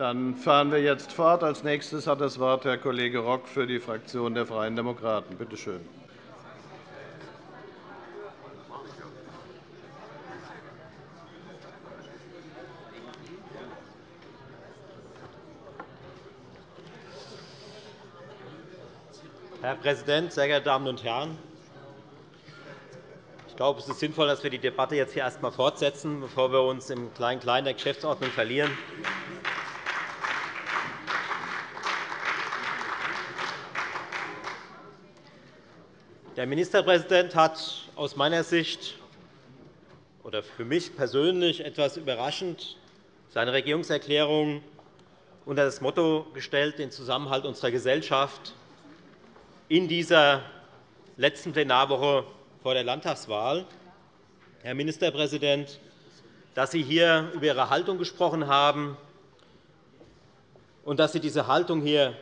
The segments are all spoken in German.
Dann fahren wir jetzt fort. Als nächstes hat das Wort Herr Kollege Rock für die Fraktion der Freien Demokraten. Bitte schön. Herr Präsident, sehr geehrte Damen und Herren! Ich glaube, es ist sinnvoll, dass wir die Debatte jetzt hier erst einmal fortsetzen, bevor wir uns im Klein-Klein der Geschäftsordnung verlieren. Der Ministerpräsident hat aus meiner Sicht oder für mich persönlich etwas überraschend seine Regierungserklärung unter das Motto gestellt, den Zusammenhalt unserer Gesellschaft in dieser letzten Plenarwoche vor der Landtagswahl. Herr Ministerpräsident, dass Sie hier über Ihre Haltung gesprochen haben und dass Sie diese Haltung hier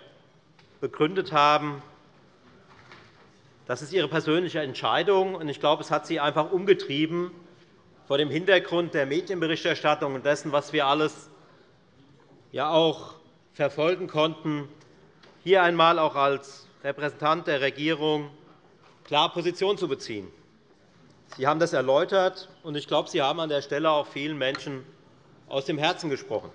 begründet haben, das ist Ihre persönliche Entscheidung. Ich glaube, es hat Sie einfach umgetrieben vor dem Hintergrund der Medienberichterstattung und dessen, was wir alles ja auch verfolgen konnten, hier einmal auch als Repräsentant der Regierung klar Position zu beziehen. Sie haben das erläutert, und ich glaube, Sie haben an der Stelle auch vielen Menschen aus dem Herzen gesprochen.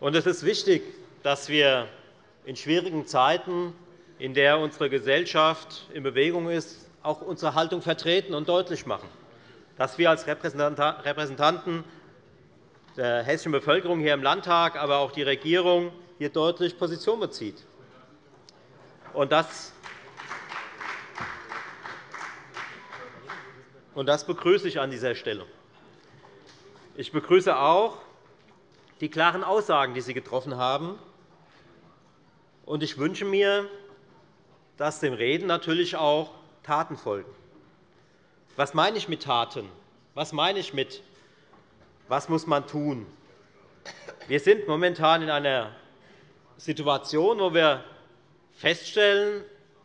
Es ist wichtig, dass wir in schwierigen Zeiten, in der unsere Gesellschaft in Bewegung ist, auch unsere Haltung vertreten und deutlich machen, dass wir als Repräsentanten der hessischen Bevölkerung hier im Landtag, aber auch die Regierung hier deutlich Position bezieht. Und das begrüße ich an dieser Stelle. Ich begrüße auch die klaren Aussagen, die Sie getroffen haben. Ich wünsche mir, dass dem Reden natürlich auch Taten folgen. Was meine ich mit Taten? Was meine ich mit was muss man tun? Wir sind momentan in einer Situation, wo wir feststellen,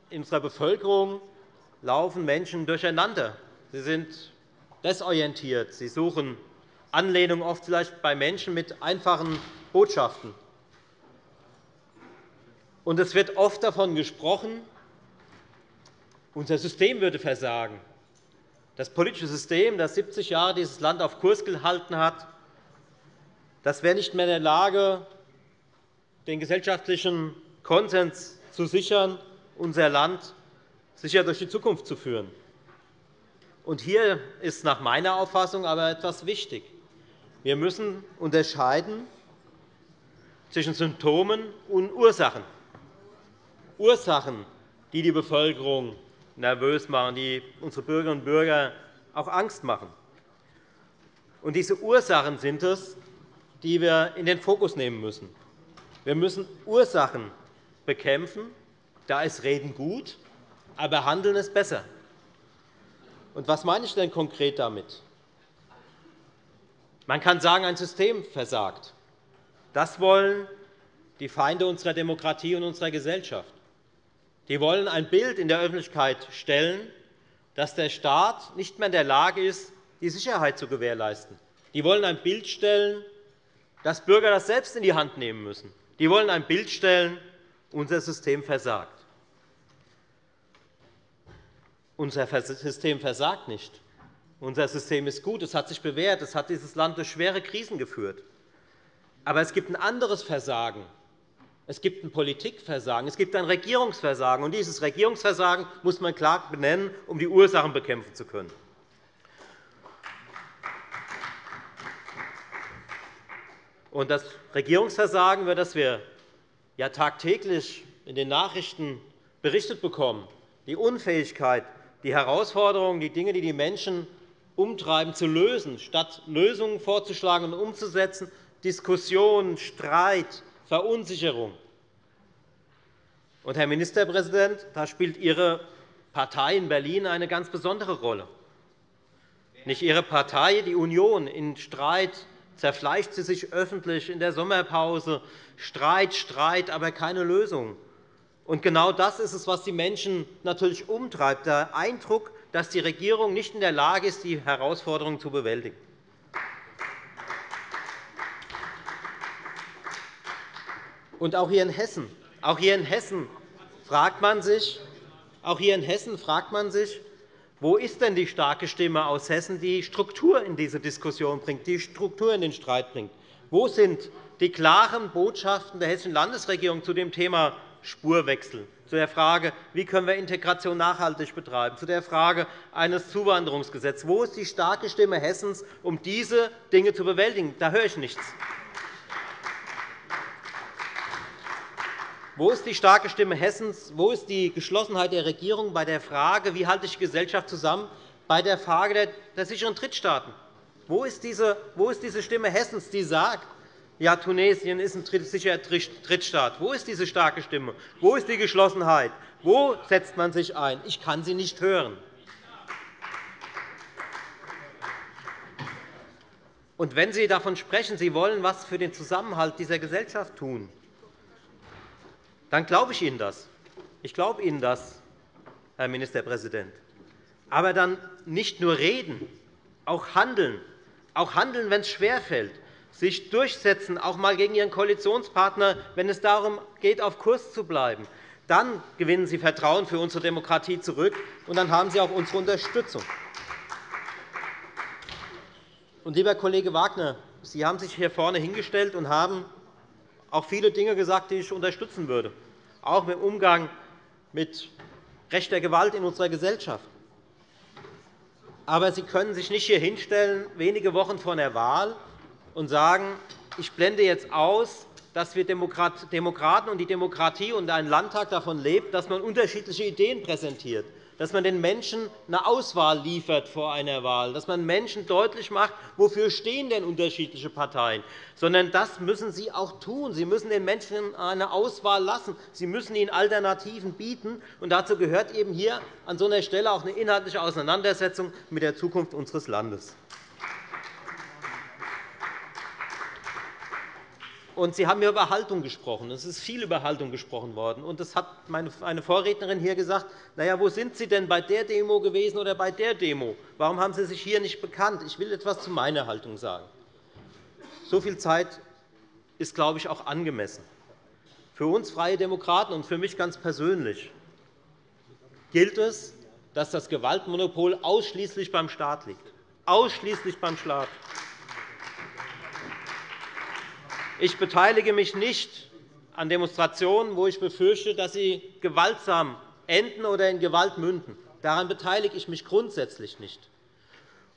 in unserer Bevölkerung laufen Menschen durcheinander. Sie sind desorientiert. Sie suchen Anlehnung oft vielleicht bei Menschen mit einfachen Botschaften. Und es wird oft davon gesprochen, unser System würde versagen. Das politische System, das 70 Jahre dieses Land auf Kurs gehalten hat, das wäre nicht mehr in der Lage, den gesellschaftlichen Konsens zu sichern, unser Land sicher durch die Zukunft zu führen. Und hier ist nach meiner Auffassung aber etwas wichtig. Wir müssen unterscheiden zwischen Symptomen und Ursachen. Ursachen, die die Bevölkerung nervös machen, die unsere Bürgerinnen und Bürger auch Angst machen. Und diese Ursachen sind es, die wir in den Fokus nehmen müssen. Wir müssen Ursachen bekämpfen. Da ist Reden gut, aber Handeln ist besser. Und was meine ich denn konkret damit? Man kann sagen, ein System versagt. Das wollen die Feinde unserer Demokratie und unserer Gesellschaft. Die wollen ein Bild in der Öffentlichkeit stellen, dass der Staat nicht mehr in der Lage ist, die Sicherheit zu gewährleisten. Die wollen ein Bild stellen, dass Bürger das selbst in die Hand nehmen müssen. Die wollen ein Bild stellen, unser System versagt. Unser System versagt nicht. Unser System ist gut, es hat sich bewährt, es hat dieses Land durch schwere Krisen geführt. Aber es gibt ein anderes Versagen. Es gibt ein Politikversagen, es gibt ein Regierungsversagen. Und dieses Regierungsversagen muss man klar benennen, um die Ursachen bekämpfen zu können. Und das Regierungsversagen, über das wir ja tagtäglich in den Nachrichten berichtet bekommen, die Unfähigkeit, die Herausforderungen, die Dinge, die die Menschen umtreiben, zu lösen, statt Lösungen vorzuschlagen und umzusetzen, Diskussion, Streit, Verunsicherung. Und, Herr Ministerpräsident, da spielt Ihre Partei in Berlin eine ganz besondere Rolle. Nicht Ihre Partei, die Union, in Streit zerfleischt sie sich öffentlich in der Sommerpause. Streit, Streit, aber keine Lösung. Und genau das ist es, was die Menschen natürlich umtreibt, der Eindruck, dass die Regierung nicht in der Lage ist, die Herausforderungen zu bewältigen. Und auch hier in Hessen, auch hier in Hessen fragt man sich, auch hier in Hessen fragt man sich, wo ist denn die starke Stimme aus Hessen, die Struktur in diese Diskussion bringt, die Struktur in den Streit bringt? Wo sind die klaren Botschaften der Hessischen Landesregierung zu dem Thema Spurwechsel, zu der Frage, wie können wir Integration nachhaltig betreiben, zu der Frage eines Zuwanderungsgesetzes? Wo ist die starke Stimme Hessens, um diese Dinge zu bewältigen? Da höre ich nichts. Wo ist die starke Stimme Hessens? Wo ist die Geschlossenheit der Regierung bei der Frage, wie halte ich die Gesellschaft zusammen, bei der Frage der sicheren Drittstaaten? Wo ist diese Stimme Hessens, die sagt, ja, Tunesien ist ein sicherer Drittstaat? Wo ist diese starke Stimme? Wo ist die Geschlossenheit? Wo setzt man sich ein? Ich kann sie nicht hören. Und wenn Sie davon sprechen, Sie wollen etwas für den Zusammenhalt dieser Gesellschaft tun, dann glaube ich Ihnen das. Ich glaube Ihnen das, Herr Ministerpräsident. Aber dann nicht nur reden, auch handeln, auch handeln, wenn es schwerfällt, sich durchsetzen, auch einmal gegen Ihren Koalitionspartner, wenn es darum geht, auf Kurs zu bleiben. Dann gewinnen Sie Vertrauen für unsere Demokratie zurück, und dann haben Sie auch unsere Unterstützung. Lieber Kollege Wagner, Sie haben sich hier vorne hingestellt und haben auch viele Dinge gesagt, die ich unterstützen würde, auch im Umgang mit rechter Gewalt in unserer Gesellschaft. Aber Sie können sich nicht hier hinstellen, wenige Wochen vor der Wahl, und sagen, ich blende jetzt aus, dass wir Demokraten und die Demokratie und ein Landtag davon lebt, dass man unterschiedliche Ideen präsentiert dass man den Menschen eine Auswahl liefert vor einer Wahl, dass man Menschen deutlich macht, wofür stehen denn unterschiedliche Parteien, sondern das müssen Sie auch tun. Sie müssen den Menschen eine Auswahl lassen. Sie müssen ihnen Alternativen bieten. Und dazu gehört eben hier an so einer Stelle auch eine inhaltliche Auseinandersetzung mit der Zukunft unseres Landes. Und Sie haben über Haltung gesprochen. Es ist viel über Haltung gesprochen worden. Und das hat meine Vorrednerin hier gesagt. Na ja, wo sind Sie denn bei der Demo gewesen oder bei der Demo? Warum haben Sie sich hier nicht bekannt? Ich will etwas zu meiner Haltung sagen. So viel Zeit ist, glaube ich, auch angemessen. Für uns Freie Demokraten und für mich ganz persönlich gilt es, dass das Gewaltmonopol ausschließlich beim Staat liegt. Ausschließlich beim Staat. Ich beteilige mich nicht an Demonstrationen, wo ich befürchte, dass sie gewaltsam enden oder in Gewalt münden. Daran beteilige ich mich grundsätzlich nicht.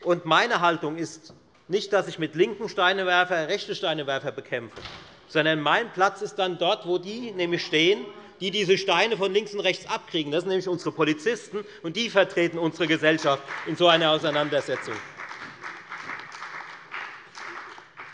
Und meine Haltung ist nicht, dass ich mit linken Steinewerfer rechte Steinewerfer bekämpfe, sondern mein Platz ist dann dort, wo die nämlich stehen, die diese Steine von links und rechts abkriegen. Das sind nämlich unsere Polizisten, und die vertreten unsere Gesellschaft in so einer Auseinandersetzung.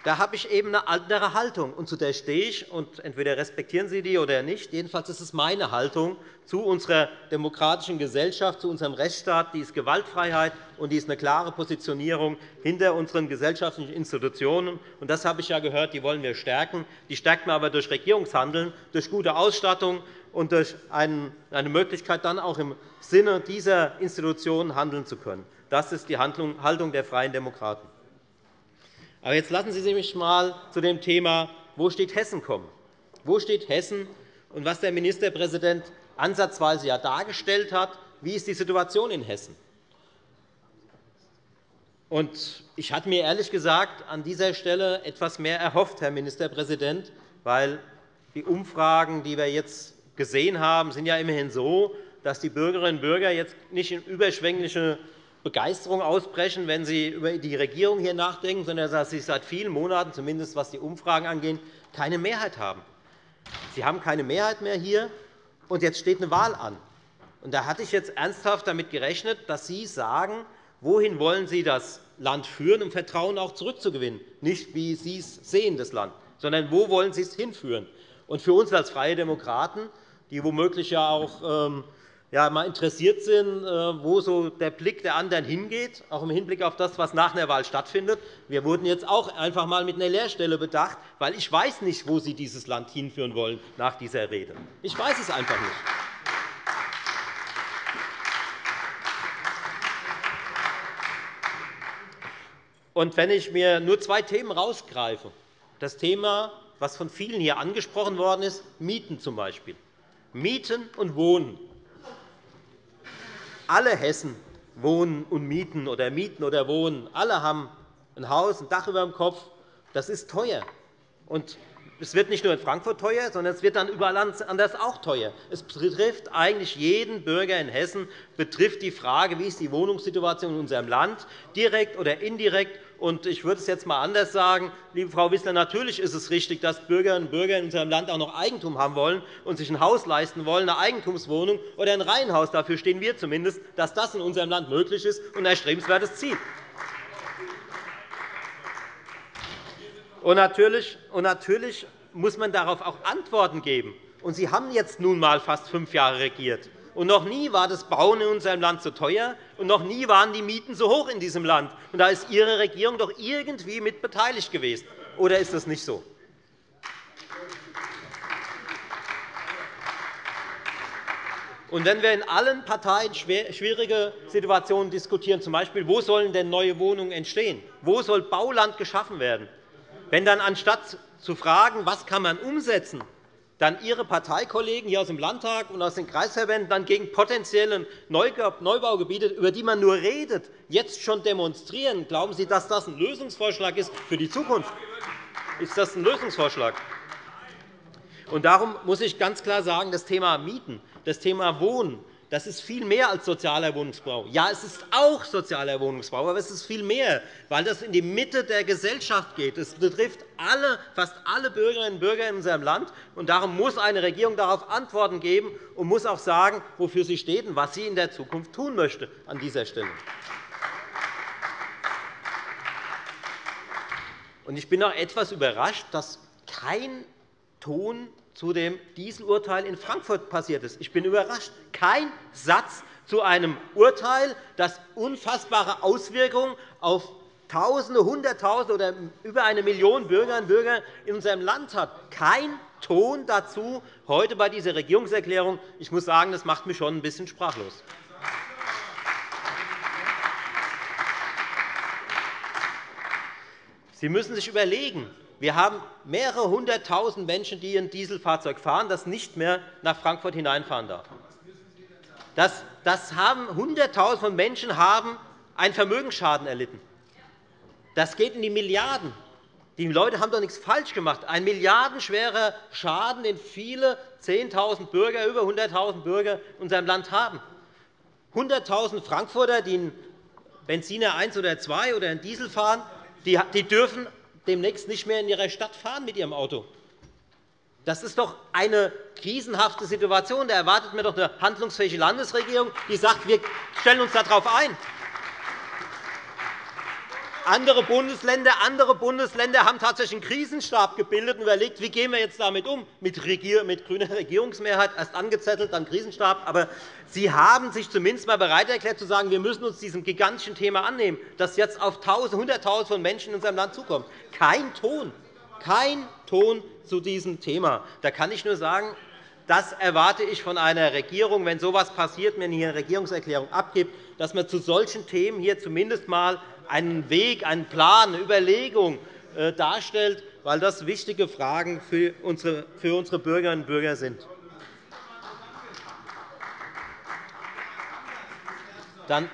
Da habe ich eben eine andere Haltung, und zu der stehe ich. Und entweder respektieren Sie die oder nicht. Jedenfalls ist es meine Haltung zu unserer demokratischen Gesellschaft, zu unserem Rechtsstaat. Die ist Gewaltfreiheit, und die ist eine klare Positionierung hinter unseren gesellschaftlichen Institutionen. Und das habe ich ja gehört, die wollen wir stärken. Die stärken wir aber durch Regierungshandeln, durch gute Ausstattung und durch eine Möglichkeit, dann auch im Sinne dieser Institutionen handeln zu können. Das ist die Haltung der Freien Demokraten. Aber jetzt lassen Sie mich einmal zu dem Thema, wo steht Hessen kommen. Wo steht Hessen und was der Ministerpräsident ansatzweise ja dargestellt hat, wie ist die Situation in Hessen? Und ich hatte mir ehrlich gesagt an dieser Stelle etwas mehr erhofft, Herr Ministerpräsident, weil die Umfragen, die wir jetzt gesehen haben, sind ja immerhin so, dass die Bürgerinnen und Bürger jetzt nicht in überschwängliche Begeisterung ausbrechen, wenn Sie über die Regierung hier nachdenken, sondern dass Sie seit vielen Monaten, zumindest was die Umfragen angeht, keine Mehrheit haben. Sie haben keine Mehrheit mehr hier, und jetzt steht eine Wahl an. Und da hatte ich jetzt ernsthaft damit gerechnet, dass Sie sagen, wohin wollen Sie das Land führen, um Vertrauen auch zurückzugewinnen. Nicht, wie Sie es sehen, das Land, sondern wo wollen Sie es hinführen. Und für uns als Freie Demokraten, die womöglich ja auch ähm, ja, mal interessiert sind, äh, wo so der Blick der anderen hingeht, auch im Hinblick auf das, was nach der Wahl stattfindet. Wir wurden jetzt auch einfach einmal mit einer Leerstelle bedacht, weil ich weiß nicht, wo Sie dieses Land hinführen wollen nach dieser Rede. Ich weiß es einfach nicht. Und wenn ich mir nur zwei Themen herausgreife, das Thema was von vielen hier angesprochen worden ist, Mieten zum Beispiel. Mieten und Wohnen. Alle Hessen wohnen und mieten oder mieten oder wohnen. Alle haben ein Haus, ein Dach über dem Kopf. Das ist teuer. Und es wird nicht nur in Frankfurt teuer, sondern es wird dann überall anders auch teuer. Es betrifft eigentlich jeden Bürger in Hessen, betrifft die Frage, wie ist die Wohnungssituation in unserem Land, direkt oder indirekt. Und ich würde es jetzt einmal anders sagen, liebe Frau Wissler, natürlich ist es richtig, dass Bürgerinnen und Bürger in unserem Land auch noch Eigentum haben wollen und sich ein Haus leisten wollen, eine Eigentumswohnung oder ein Reihenhaus. Dafür stehen wir zumindest, dass das in unserem Land möglich ist und ein erstrebenswertes Ziel. Und natürlich, und natürlich muss man darauf auch Antworten geben. Und Sie haben jetzt nun einmal fast fünf Jahre regiert. Und noch nie war das Bauen in unserem Land so teuer, und noch nie waren die Mieten so hoch in diesem Land. Und da ist Ihre Regierung doch irgendwie mit beteiligt gewesen. Oder ist das nicht so? Und wenn wir in allen Parteien schwierige Situationen diskutieren, z. B. wo sollen denn neue Wohnungen entstehen, wo soll Bauland geschaffen werden, wenn dann anstatt zu fragen, was kann man umsetzen, dann Ihre Parteikollegen hier aus dem Landtag und aus den Kreisverbänden dann gegen potenzielle Neubaugebiete, über die man nur redet, jetzt schon demonstrieren, glauben Sie, dass das ein Lösungsvorschlag ist für die Zukunft? Ist das ein Lösungsvorschlag? Und darum muss ich ganz klar sagen, das Thema Mieten, das Thema Wohnen, das ist viel mehr als sozialer Wohnungsbau. Ja, es ist auch sozialer Wohnungsbau, aber es ist viel mehr, weil das in die Mitte der Gesellschaft geht. Es betrifft alle, fast alle Bürgerinnen und Bürger in unserem Land. Und darum muss eine Regierung darauf Antworten geben und muss auch sagen, wofür sie steht und was sie in der Zukunft tun möchte an dieser Stelle. Ich bin auch etwas überrascht, dass kein Ton zu dem Dieselurteil in Frankfurt passiert ist. Ich bin überrascht. Kein Satz zu einem Urteil, das unfassbare Auswirkungen auf Tausende, Hunderttausende oder über eine Million Bürgerinnen und Bürger in unserem Land hat. Kein Ton dazu heute bei dieser Regierungserklärung. Ich muss sagen, das macht mich schon ein bisschen sprachlos. Sie müssen sich überlegen, wir haben mehrere Hunderttausend Menschen, die ein Dieselfahrzeug fahren, das nicht mehr nach Frankfurt hineinfahren darf. Das, das haben Hunderttausende von Menschen haben einen Vermögensschaden erlitten. Das geht in die Milliarden. Die Leute haben doch nichts falsch gemacht. Ein milliardenschwerer Schaden, den viele 10.000 Bürger, über 100.000 Bürger in unserem Land haben. 100.000 Frankfurter, die einen Benziner 1 oder 2 oder einen Diesel fahren, die dürfen demnächst nicht mehr in ihrer Stadt fahren mit ihrem Auto. Das ist doch eine krisenhafte Situation. Da erwartet man doch eine handlungsfähige Landesregierung, die sagt, wir stellen uns darauf ein. Andere Bundesländer, andere Bundesländer haben tatsächlich einen Krisenstab gebildet und überlegt, wie gehen wir jetzt damit um, mit, Regier mit grüner Regierungsmehrheit, erst angezettelt, dann Krisenstab. Aber Sie haben sich zumindest einmal bereit erklärt, zu sagen, wir müssen uns diesem gigantischen Thema annehmen, das jetzt auf Hunderttausende von Menschen in unserem Land zukommt. Kein Ton, kein Ton zu diesem Thema. Da kann ich nur sagen, das erwarte ich von einer Regierung, wenn so etwas passiert, wenn hier eine Regierungserklärung abgibt, dass man zu solchen Themen hier zumindest einmal einen Weg, einen Plan, eine Überlegung äh, darstellt, weil das wichtige Fragen für unsere Bürgerinnen und Bürger sind. Dann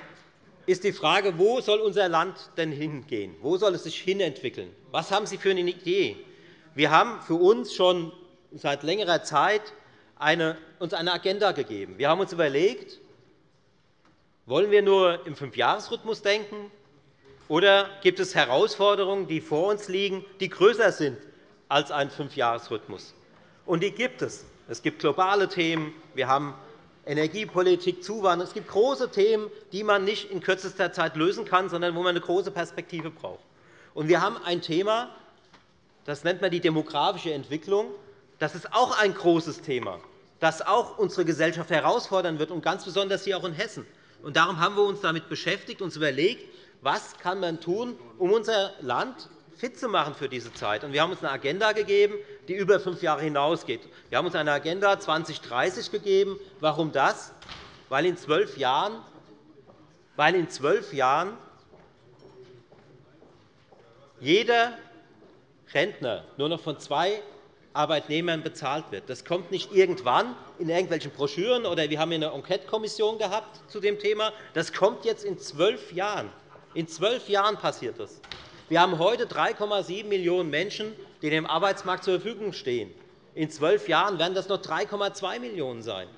ist die Frage, wo soll unser Land denn hingehen? Wo soll es sich hinentwickeln? Was haben Sie für eine Idee? Wir haben für uns schon seit längerer Zeit eine, uns eine Agenda gegeben. Wir haben uns überlegt, wollen wir nur im Fünfjahresrhythmus denken, oder gibt es Herausforderungen, die vor uns liegen, die größer sind als ein Fünfjahresrhythmus? Und die gibt es. Es gibt globale Themen. Wir haben Energiepolitik, Zuwanderung. Es gibt große Themen, die man nicht in kürzester Zeit lösen kann, sondern wo man eine große Perspektive braucht. Und wir haben ein Thema, das nennt man die demografische Entwicklung. Das ist auch ein großes Thema, das auch unsere Gesellschaft herausfordern wird, und ganz besonders hier auch in Hessen. Und darum haben wir uns damit beschäftigt, uns überlegt, was kann man tun, um unser Land fit zu machen für diese Zeit. Wir haben uns eine Agenda gegeben, die über fünf Jahre hinausgeht. Wir haben uns eine Agenda 2030 gegeben. Warum das? Weil in zwölf Jahren, weil in zwölf Jahren jeder Rentner nur noch von zwei Arbeitnehmern bezahlt wird. Das kommt nicht irgendwann in irgendwelchen Broschüren, oder wir haben eine Enquete-Kommission gehabt zu dem Thema. Das kommt jetzt in zwölf Jahren. In zwölf Jahren passiert das. Wir haben heute 3,7 Millionen Menschen, die dem Arbeitsmarkt zur Verfügung stehen. In zwölf Jahren werden das noch 3,2 Millionen sein.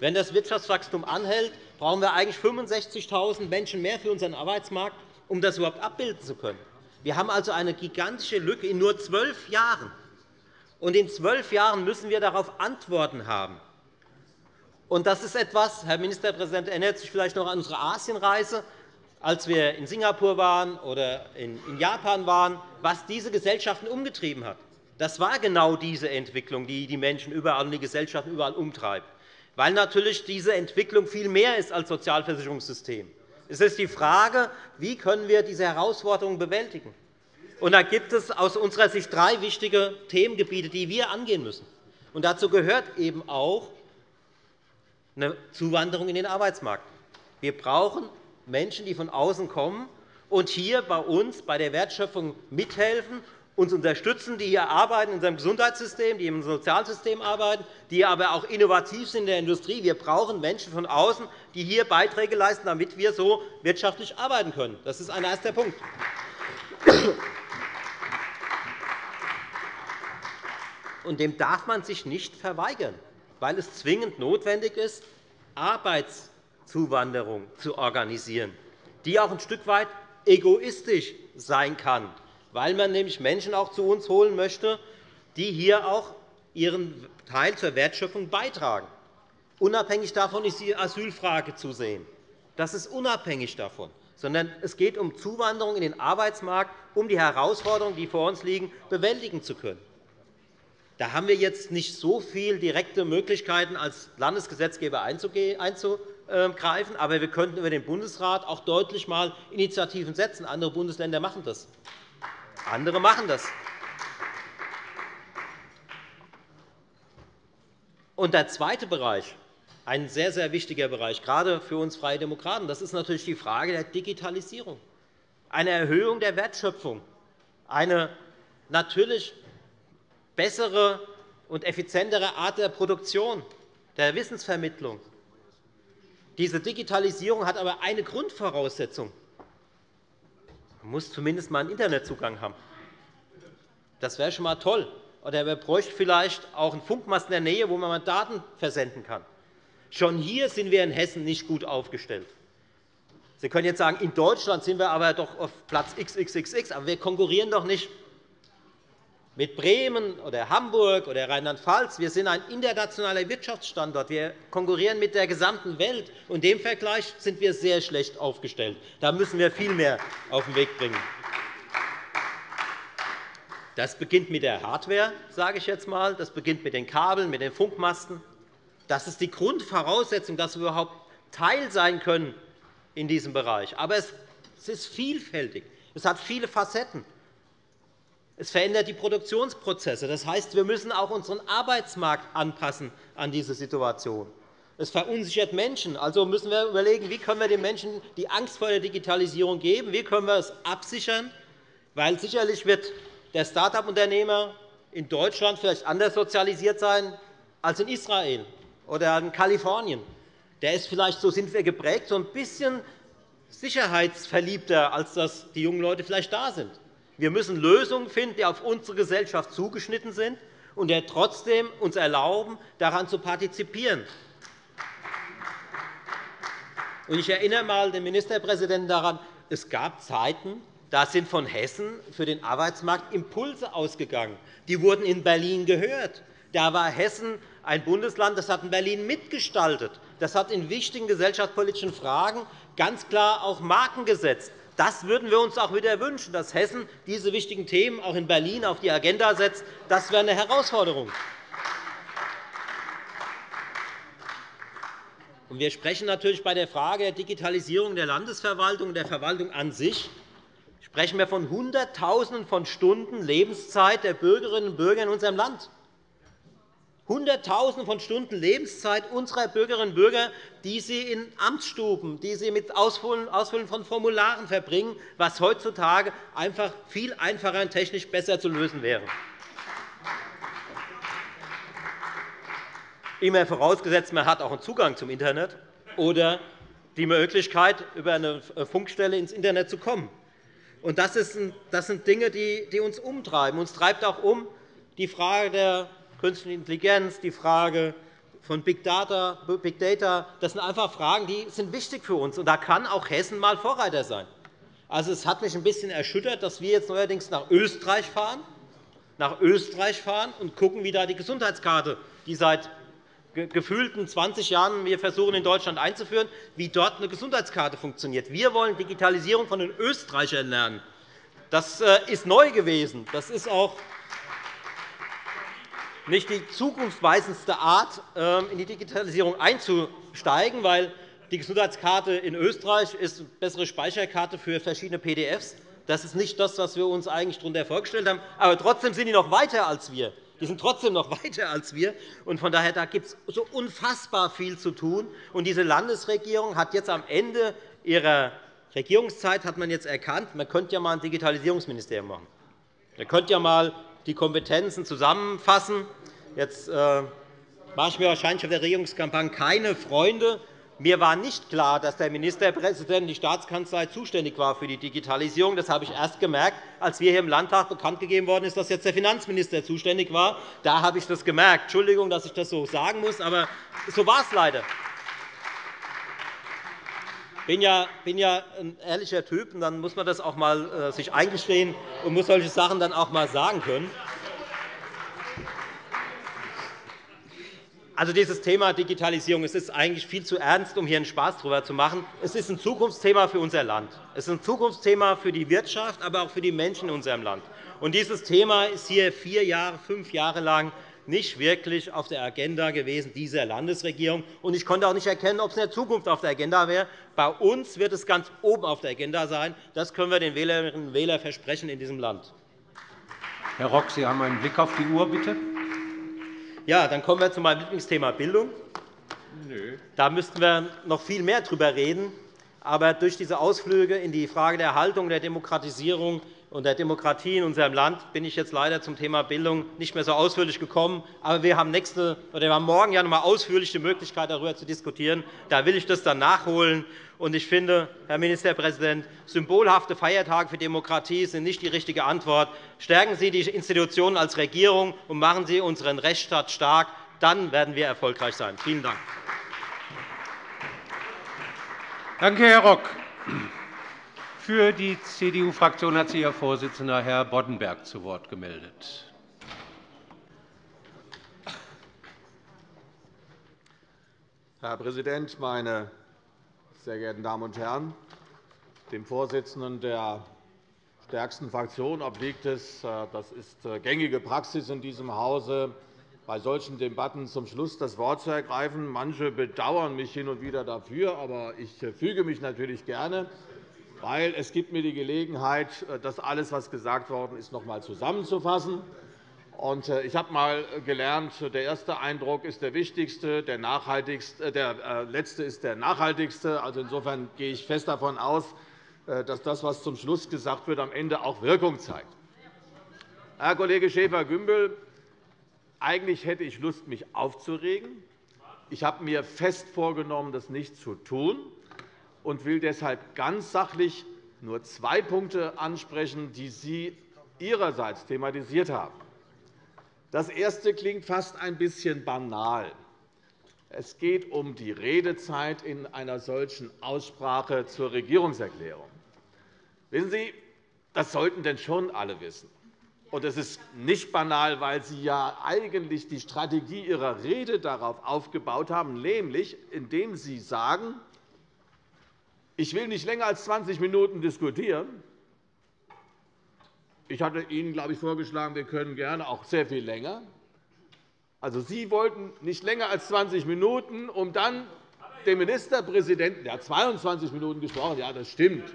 Wenn das Wirtschaftswachstum anhält, brauchen wir eigentlich 65.000 Menschen mehr für unseren Arbeitsmarkt, um das überhaupt abbilden zu können. Wir haben also eine gigantische Lücke in nur zwölf Jahren. Und in zwölf Jahren müssen wir darauf Antworten haben. Und das ist etwas, Herr Ministerpräsident erinnert sich vielleicht noch an unsere Asienreise, als wir in Singapur waren oder in Japan waren, was diese Gesellschaften umgetrieben hat. Das war genau diese Entwicklung, die die Menschen überall und die Gesellschaften überall umtreibt, weil natürlich diese Entwicklung viel mehr ist als Sozialversicherungssystem. Es ist die Frage, wie können wir diese Herausforderungen bewältigen. Und da gibt es aus unserer Sicht drei wichtige Themengebiete, die wir angehen müssen. Und dazu gehört eben auch eine Zuwanderung in den Arbeitsmarkt. Wir brauchen Menschen, die von außen kommen und hier bei uns bei der Wertschöpfung mithelfen, uns unterstützen, die hier arbeiten in unserem Gesundheitssystem, die im Sozialsystem arbeiten, die aber auch innovativ sind in der Industrie. Wir brauchen Menschen von außen, die hier Beiträge leisten, damit wir so wirtschaftlich arbeiten können. Das ist ein erster Punkt. Und dem darf man sich nicht verweigern, weil es zwingend notwendig ist, Arbeits Zuwanderung zu organisieren, die auch ein Stück weit egoistisch sein kann, weil man nämlich Menschen auch zu uns holen möchte, die hier auch ihren Teil zur Wertschöpfung beitragen. Unabhängig davon ist die Asylfrage zu sehen. Das ist unabhängig davon, sondern es geht um Zuwanderung in den Arbeitsmarkt, um die Herausforderungen, die vor uns liegen, bewältigen zu können. Da haben wir jetzt nicht so viele direkte Möglichkeiten, als Landesgesetzgeber einzugehen greifen. Aber wir könnten über den Bundesrat auch deutlich mal Initiativen setzen. Andere Bundesländer machen das. Andere machen das. Und der zweite Bereich, ein sehr, sehr wichtiger Bereich, gerade für uns Freie Demokraten, das ist natürlich die Frage der Digitalisierung, eine Erhöhung der Wertschöpfung, eine natürlich bessere und effizientere Art der Produktion, der Wissensvermittlung, diese Digitalisierung hat aber eine Grundvoraussetzung. Man muss zumindest einmal einen Internetzugang haben. Das wäre schon einmal toll. Oder man bräuchte vielleicht auch einen Funkmast in der Nähe, wo man Daten versenden kann. Schon hier sind wir in Hessen nicht gut aufgestellt. Sie können jetzt sagen, in Deutschland sind wir aber doch auf Platz XXXX, aber wir konkurrieren doch nicht mit Bremen oder Hamburg oder Rheinland-Pfalz. Wir sind ein internationaler Wirtschaftsstandort. Wir konkurrieren mit der gesamten Welt. In dem Vergleich sind wir sehr schlecht aufgestellt. Da müssen wir viel mehr auf den Weg bringen. Das beginnt mit der Hardware, sage ich jetzt einmal. Das beginnt mit den Kabeln, mit den Funkmasten. Das ist die Grundvoraussetzung, dass wir überhaupt Teil sein können in diesem Bereich. Aber es ist vielfältig. Es hat viele Facetten. Es verändert die Produktionsprozesse. Das heißt, wir müssen auch unseren Arbeitsmarkt anpassen an diese Situation. Es verunsichert Menschen. Also müssen wir überlegen, wie können wir den Menschen die Angst vor der Digitalisierung geben, wie können wir es absichern, weil sicherlich wird der Start-up-Unternehmer in Deutschland vielleicht anders sozialisiert sein als in Israel oder in Kalifornien. Der ist vielleicht, so sind wir geprägt, so ein bisschen sicherheitsverliebter, als das die jungen Leute vielleicht da sind. Wir müssen Lösungen finden, die auf unsere Gesellschaft zugeschnitten sind und die trotzdem uns erlauben, daran zu partizipieren. Ich erinnere einmal den Ministerpräsidenten daran, es gab Zeiten, da sind von Hessen für den Arbeitsmarkt Impulse ausgegangen. Die wurden in Berlin gehört. Da war Hessen ein Bundesland, das hat in Berlin mitgestaltet. Das hat in wichtigen gesellschaftspolitischen Fragen ganz klar auch Marken gesetzt. Das würden wir uns auch wieder wünschen, dass Hessen diese wichtigen Themen auch in Berlin auf die Agenda setzt. Das wäre eine Herausforderung. Wir sprechen natürlich bei der Frage der Digitalisierung der Landesverwaltung und der Verwaltung an sich sprechen wir von Hunderttausenden von Stunden Lebenszeit der Bürgerinnen und Bürger in unserem Land. Hunderttausende von Stunden Lebenszeit unserer Bürgerinnen und Bürger, die sie in Amtsstuben, die sie mit Ausfüllen von Formularen verbringen, was heutzutage einfach viel einfacher und technisch besser zu lösen wäre. immer vorausgesetzt, man hat auch einen Zugang zum Internet oder die Möglichkeit, über eine Funkstelle ins Internet zu kommen. Das sind Dinge, die uns umtreiben. Uns treibt auch um die Frage der künstlichen Intelligenz, die Frage von Big Data. Big Data. Das sind einfach Fragen, die sind wichtig für uns. Und da kann auch Hessen mal Vorreiter sein. Also, es hat mich ein bisschen erschüttert, dass wir jetzt neuerdings nach Österreich fahren, nach Österreich fahren und schauen, wie da die Gesundheitskarte, die seit gefühlten 20 Jahren wir versuchen, in Deutschland einzuführen, wie dort eine Gesundheitskarte funktioniert. Wir wollen Digitalisierung von den Österreichern lernen. Das äh, ist neu gewesen. Das ist auch nicht die zukunftsweisendste Art, ähm, in die Digitalisierung einzusteigen, weil die Gesundheitskarte in Österreich ist eine bessere Speicherkarte für verschiedene PDFs. Das ist nicht das, was wir uns eigentlich darunter vorgestellt haben. Aber trotzdem sind die noch weiter als wir. Die sind trotzdem noch weiter als wir. Und von daher da gibt es so unfassbar viel zu tun. Und diese Landesregierung hat jetzt am Ende ihrer Regierungszeit hat man jetzt erkannt, man könnte ja einmal ein Digitalisierungsministerium machen. Man könnte ja einmal die Kompetenzen zusammenfassen. Jetzt äh, mache ich mir wahrscheinlich auf der Regierungskampagne keine Freunde. Mir war nicht klar, dass der Ministerpräsident die Staatskanzlei zuständig war für die Digitalisierung. Das habe ich erst gemerkt, als wir hier im Landtag bekannt gegeben worden ist, dass jetzt der Finanzminister zuständig war. Da habe ich das gemerkt. Entschuldigung, dass ich das so sagen muss, aber so war es leider. Bin ja, bin ja ein ehrlicher Typ, und dann muss man das auch mal äh, sich eingestehen und muss solche Sachen dann auch mal sagen können. Also dieses Thema Digitalisierung es ist eigentlich viel zu ernst, um hier einen Spaß darüber zu machen. Es ist ein Zukunftsthema für unser Land. Es ist ein Zukunftsthema für die Wirtschaft, aber auch für die Menschen in unserem Land. Und dieses Thema ist hier vier Jahre, fünf Jahre lang nicht wirklich auf der Agenda gewesen dieser Landesregierung. Und ich konnte auch nicht erkennen, ob es in der Zukunft auf der Agenda wäre. Bei uns wird es ganz oben auf der Agenda sein. Das können wir den Wählerinnen und Wählern versprechen in diesem Land. Herr Rock, Sie haben einen Blick auf die Uhr, bitte. Ja, dann kommen wir zu meinem Lieblingsthema Bildung. Da müssten wir noch viel mehr darüber reden. Aber durch diese Ausflüge in die Frage der Haltung der Demokratisierung und der Demokratie in unserem Land bin ich jetzt leider zum Thema Bildung nicht mehr so ausführlich gekommen. Aber wir haben, nächste, oder wir haben morgen ja noch einmal ausführlich die Möglichkeit, darüber zu diskutieren. Da will ich das dann nachholen. Und ich finde, Herr Ministerpräsident, symbolhafte Feiertage für Demokratie sind nicht die richtige Antwort. Stärken Sie die Institutionen als Regierung und machen Sie unseren Rechtsstaat stark. Dann werden wir erfolgreich sein. Vielen Dank. Danke, Herr Rock. Für die CDU-Fraktion hat sich Ihr Vorsitzender, Herr Boddenberg, zu Wort gemeldet. Herr Präsident, meine sehr geehrten Damen und Herren! Dem Vorsitzenden der stärksten Fraktion obliegt es, äh, das ist äh, gängige Praxis in diesem Hause, bei solchen Debatten zum Schluss das Wort zu ergreifen. Manche bedauern mich hin und wieder dafür, aber ich äh, füge mich natürlich gerne, weil es gibt mir die Gelegenheit, das alles, was gesagt worden ist, noch einmal zusammenzufassen. Äh, ich habe einmal gelernt, der erste Eindruck ist der wichtigste, der, nachhaltigste, der äh, letzte ist der nachhaltigste. Also insofern gehe ich fest davon aus, äh, dass das, was zum Schluss gesagt wird, am Ende auch Wirkung zeigt. Herr Kollege Schäfer-Gümbel, eigentlich hätte ich Lust, mich aufzuregen. Ich habe mir fest vorgenommen, das nicht zu tun, und will deshalb ganz sachlich nur zwei Punkte ansprechen, die Sie Ihrerseits thematisiert haben. Das erste klingt fast ein bisschen banal. Es geht um die Redezeit in einer solchen Aussprache zur Regierungserklärung. Wissen Sie, das sollten denn schon alle wissen. Und es ist nicht banal, weil Sie ja eigentlich die Strategie Ihrer Rede darauf aufgebaut haben, nämlich indem Sie sagen, ich will nicht länger als 20 Minuten diskutieren, ich hatte Ihnen, glaube ich, vorgeschlagen, wir können gerne auch sehr viel länger. Also, Sie wollten nicht länger als 20 Minuten, um dann dem Ministerpräsidenten, der hat 22 Minuten gesprochen, ja, das stimmt,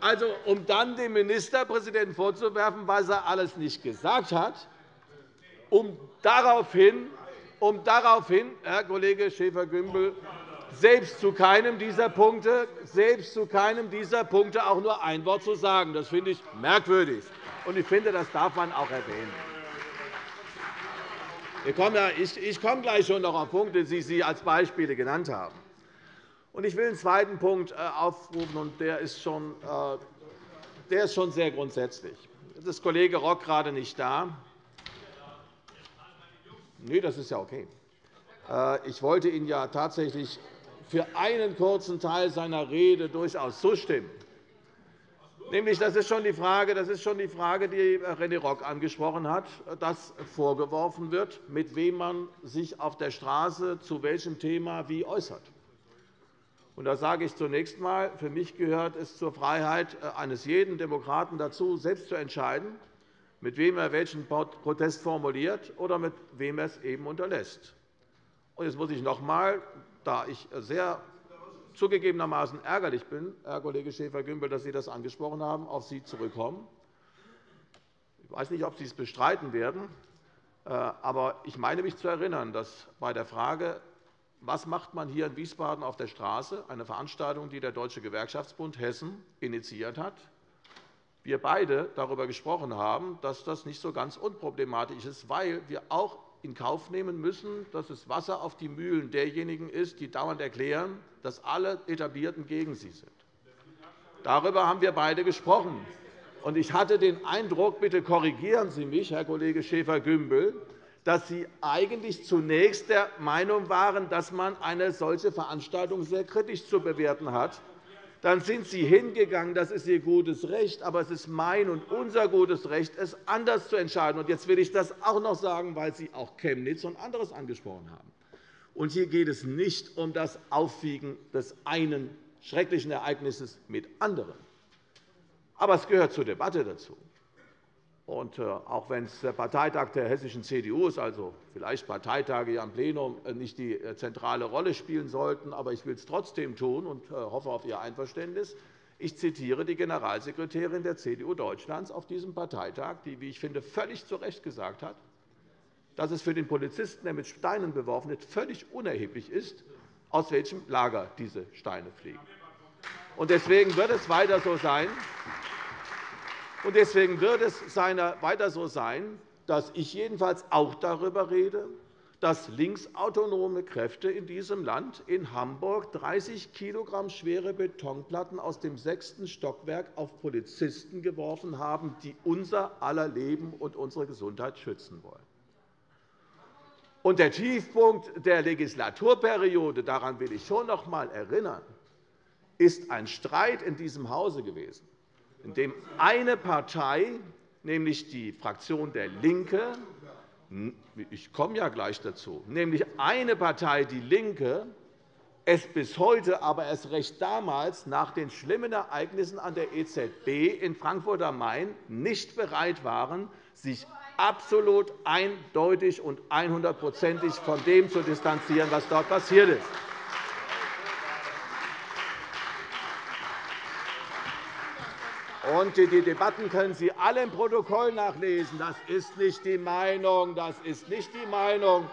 also, um dann dem Ministerpräsidenten vorzuwerfen, was er alles nicht gesagt hat, um daraufhin, um daraufhin Herr Kollege Schäfer-Gümbel, selbst zu keinem dieser Punkte, selbst zu keinem dieser Punkte auch nur ein Wort zu sagen. Das finde ich merkwürdig. Und ich finde, das darf man auch erwähnen. Ich komme gleich schon noch auf Punkte, die Sie als Beispiele genannt haben. Ich will einen zweiten Punkt äh, aufrufen, und der ist schon, äh, der ist schon sehr grundsätzlich. Jetzt ist Kollege Rock gerade nicht da. Nee, das ist ja okay. Äh, ich wollte Ihnen ja tatsächlich für einen kurzen Teil seiner Rede durchaus zustimmen. Nämlich, das ist schon die Frage, das ist schon die Frage, die René Rock angesprochen hat, dass vorgeworfen wird, mit wem man sich auf der Straße zu welchem Thema wie äußert. Und da sage ich zunächst einmal, für mich gehört es zur Freiheit eines jeden Demokraten dazu, selbst zu entscheiden, mit wem er welchen Protest formuliert oder mit wem er es eben unterlässt. Und jetzt muss ich noch einmal, da ich sehr zugegebenermaßen ärgerlich bin, Herr Kollege Schäfer-Gümbel, dass Sie das angesprochen haben, auf Sie zurückkommen. Ich weiß nicht, ob Sie es bestreiten werden, äh, aber ich meine mich zu erinnern, dass bei der Frage, was macht man hier in Wiesbaden auf der Straße, eine Veranstaltung, die der Deutsche Gewerkschaftsbund Hessen initiiert hat, wir beide darüber gesprochen haben, dass das nicht so ganz unproblematisch ist, weil wir auch in Kauf nehmen müssen, dass es Wasser auf die Mühlen derjenigen ist, die dauernd erklären, dass alle Etablierten gegen sie sind. Darüber haben wir beide gesprochen. Ich hatte den Eindruck, bitte korrigieren Sie mich, Herr Kollege Schäfer-Gümbel, dass Sie eigentlich zunächst der Meinung waren, dass man eine solche Veranstaltung sehr kritisch zu bewerten hat dann sind Sie hingegangen. Das ist Ihr gutes Recht. Aber es ist mein und unser gutes Recht, es anders zu entscheiden. Jetzt will ich das auch noch sagen, weil Sie auch Chemnitz und anderes angesprochen haben. Hier geht es nicht um das Aufwiegen des einen schrecklichen Ereignisses mit anderen. Aber es gehört zur Debatte dazu. Und äh, auch wenn es der Parteitag der hessischen CDU ist, also vielleicht Parteitage hier am Plenum äh, nicht die äh, zentrale Rolle spielen sollten, aber ich will es trotzdem tun und hoffe auf Ihr Einverständnis. Ich zitiere die Generalsekretärin der CDU Deutschlands auf diesem Parteitag, die, wie ich finde, völlig zu Recht gesagt hat, dass es für den Polizisten, der mit Steinen beworfen wird, völlig unerheblich ist, aus welchem Lager diese Steine fliegen. Deswegen wird es weiter so sein, deswegen wird es weiter so sein, dass ich jedenfalls auch darüber rede, dass linksautonome Kräfte in diesem Land in Hamburg 30 kg schwere Betonplatten aus dem sechsten Stockwerk auf Polizisten geworfen haben, die unser aller Leben und unsere Gesundheit schützen wollen. Und der Tiefpunkt der Legislaturperiode, daran will ich schon noch einmal erinnern, ist ein Streit in diesem Hause gewesen in dem eine Partei, nämlich die Fraktion der LINKE, ich komme ja gleich dazu, nämlich eine Partei, die LINKE, es bis heute, aber erst recht damals nach den schlimmen Ereignissen an der EZB in Frankfurt am Main nicht bereit waren, sich absolut eindeutig und 100 von dem zu distanzieren, was dort passiert ist. Die Debatten können Sie alle im Protokoll nachlesen. Das ist nicht die Meinung, das ist nicht die Meinung,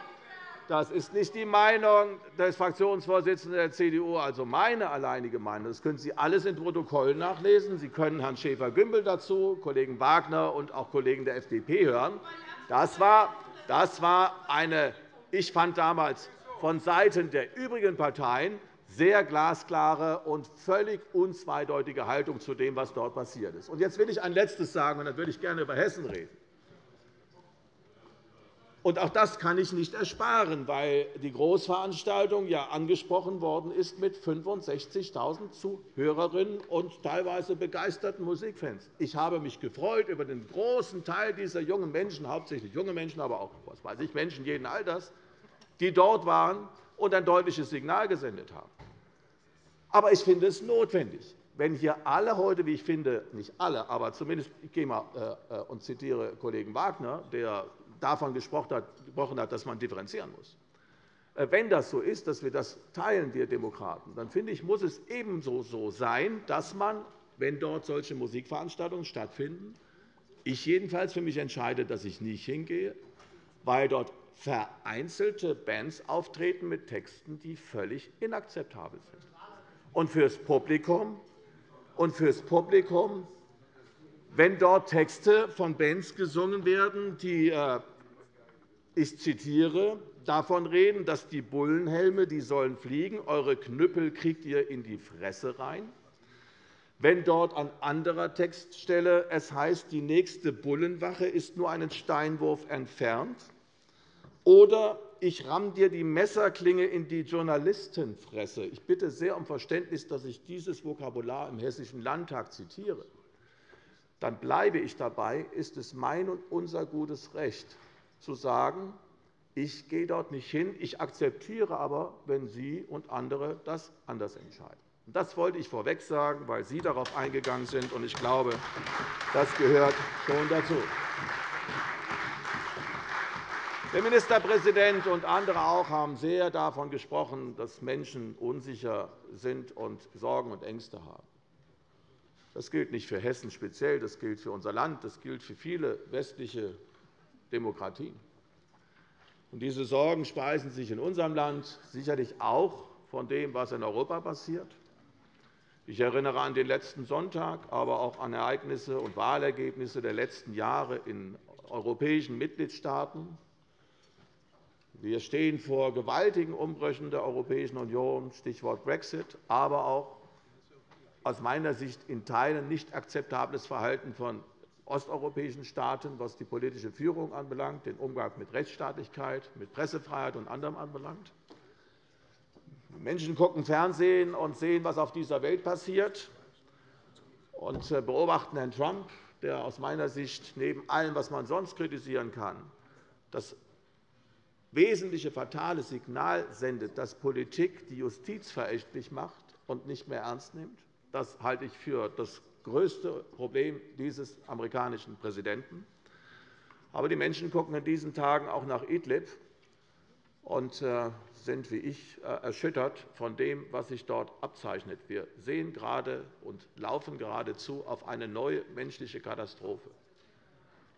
das ist nicht die Meinung des Fraktionsvorsitzenden der CDU, also meine alleinige Meinung. Das können Sie alles im Protokoll nachlesen. Sie können Herrn Schäfer-Gümbel dazu, Kollegen Wagner und auch Kollegen der FDP hören. Das war, das war eine, ich fand damals vonseiten der übrigen Parteien sehr glasklare und völlig unzweideutige Haltung zu dem, was dort passiert ist. Jetzt will ich ein Letztes sagen, und dann würde ich gerne über Hessen reden. Auch das kann ich nicht ersparen, weil die Großveranstaltung ja angesprochen worden ist mit 65.000 Zuhörerinnen und teilweise begeisterten Musikfans. Ich habe mich gefreut über den großen Teil dieser jungen Menschen, hauptsächlich junge Menschen, aber auch was weiß ich, Menschen jeden Alters, die dort waren und ein deutliches Signal gesendet haben. Aber ich finde es notwendig, wenn hier alle heute, wie ich finde, nicht alle, aber zumindest ich gehe mal äh, und zitiere Kollegen Wagner, der davon gesprochen hat, dass man differenzieren muss. Äh, wenn das so ist, dass wir das teilen, wir Demokraten, dann finde ich, muss es ebenso so sein, dass man, wenn dort solche Musikveranstaltungen stattfinden, ich jedenfalls für mich entscheide, dass ich nicht hingehe, weil dort vereinzelte Bands auftreten mit Texten, die völlig inakzeptabel sind. Und fürs Publikum, und fürs Publikum? Wenn dort Texte von Bands gesungen werden, die äh, ich zitiere, davon reden, dass die Bullenhelme die sollen fliegen, eure Knüppel kriegt ihr in die Fresse rein. Wenn dort an anderer Textstelle es heißt, die nächste Bullenwache ist nur einen Steinwurf entfernt, oder ich ramm dir die Messerklinge in die Journalistenfresse. Ich bitte sehr um Verständnis, dass ich dieses Vokabular im Hessischen Landtag zitiere. Dann bleibe ich dabei, ist es mein und unser gutes Recht, zu sagen, ich gehe dort nicht hin, ich akzeptiere aber, wenn Sie und andere das anders entscheiden. Das wollte ich vorweg sagen, weil Sie darauf eingegangen sind. und Ich glaube, das gehört schon dazu. Der Ministerpräsident und andere auch haben sehr davon gesprochen, dass Menschen unsicher sind und Sorgen und Ängste haben. Das gilt nicht für Hessen speziell, das gilt für unser Land, das gilt für viele westliche Demokratien. diese Sorgen speisen sich in unserem Land sicherlich auch von dem, was in Europa passiert. Ich erinnere an den letzten Sonntag, aber auch an Ereignisse und Wahlergebnisse der letzten Jahre in europäischen Mitgliedstaaten. Wir stehen vor gewaltigen Umbrüchen der Europäischen Union, Stichwort Brexit, aber auch aus meiner Sicht in Teilen nicht akzeptables Verhalten von osteuropäischen Staaten, was die politische Führung anbelangt, den Umgang mit Rechtsstaatlichkeit, mit Pressefreiheit und anderem anbelangt. Menschen gucken Fernsehen und sehen, was auf dieser Welt passiert, und äh, beobachten Herrn Trump, der aus meiner Sicht neben allem, was man sonst kritisieren kann, das wesentliche fatale Signal sendet, dass Politik die Justiz verächtlich macht und nicht mehr ernst nimmt. Das halte ich für das größte Problem dieses amerikanischen Präsidenten. Aber die Menschen gucken in diesen Tagen auch nach Idlib und äh, sind wie ich äh, erschüttert von dem, was sich dort abzeichnet. Wir sehen gerade und laufen geradezu auf eine neue menschliche Katastrophe.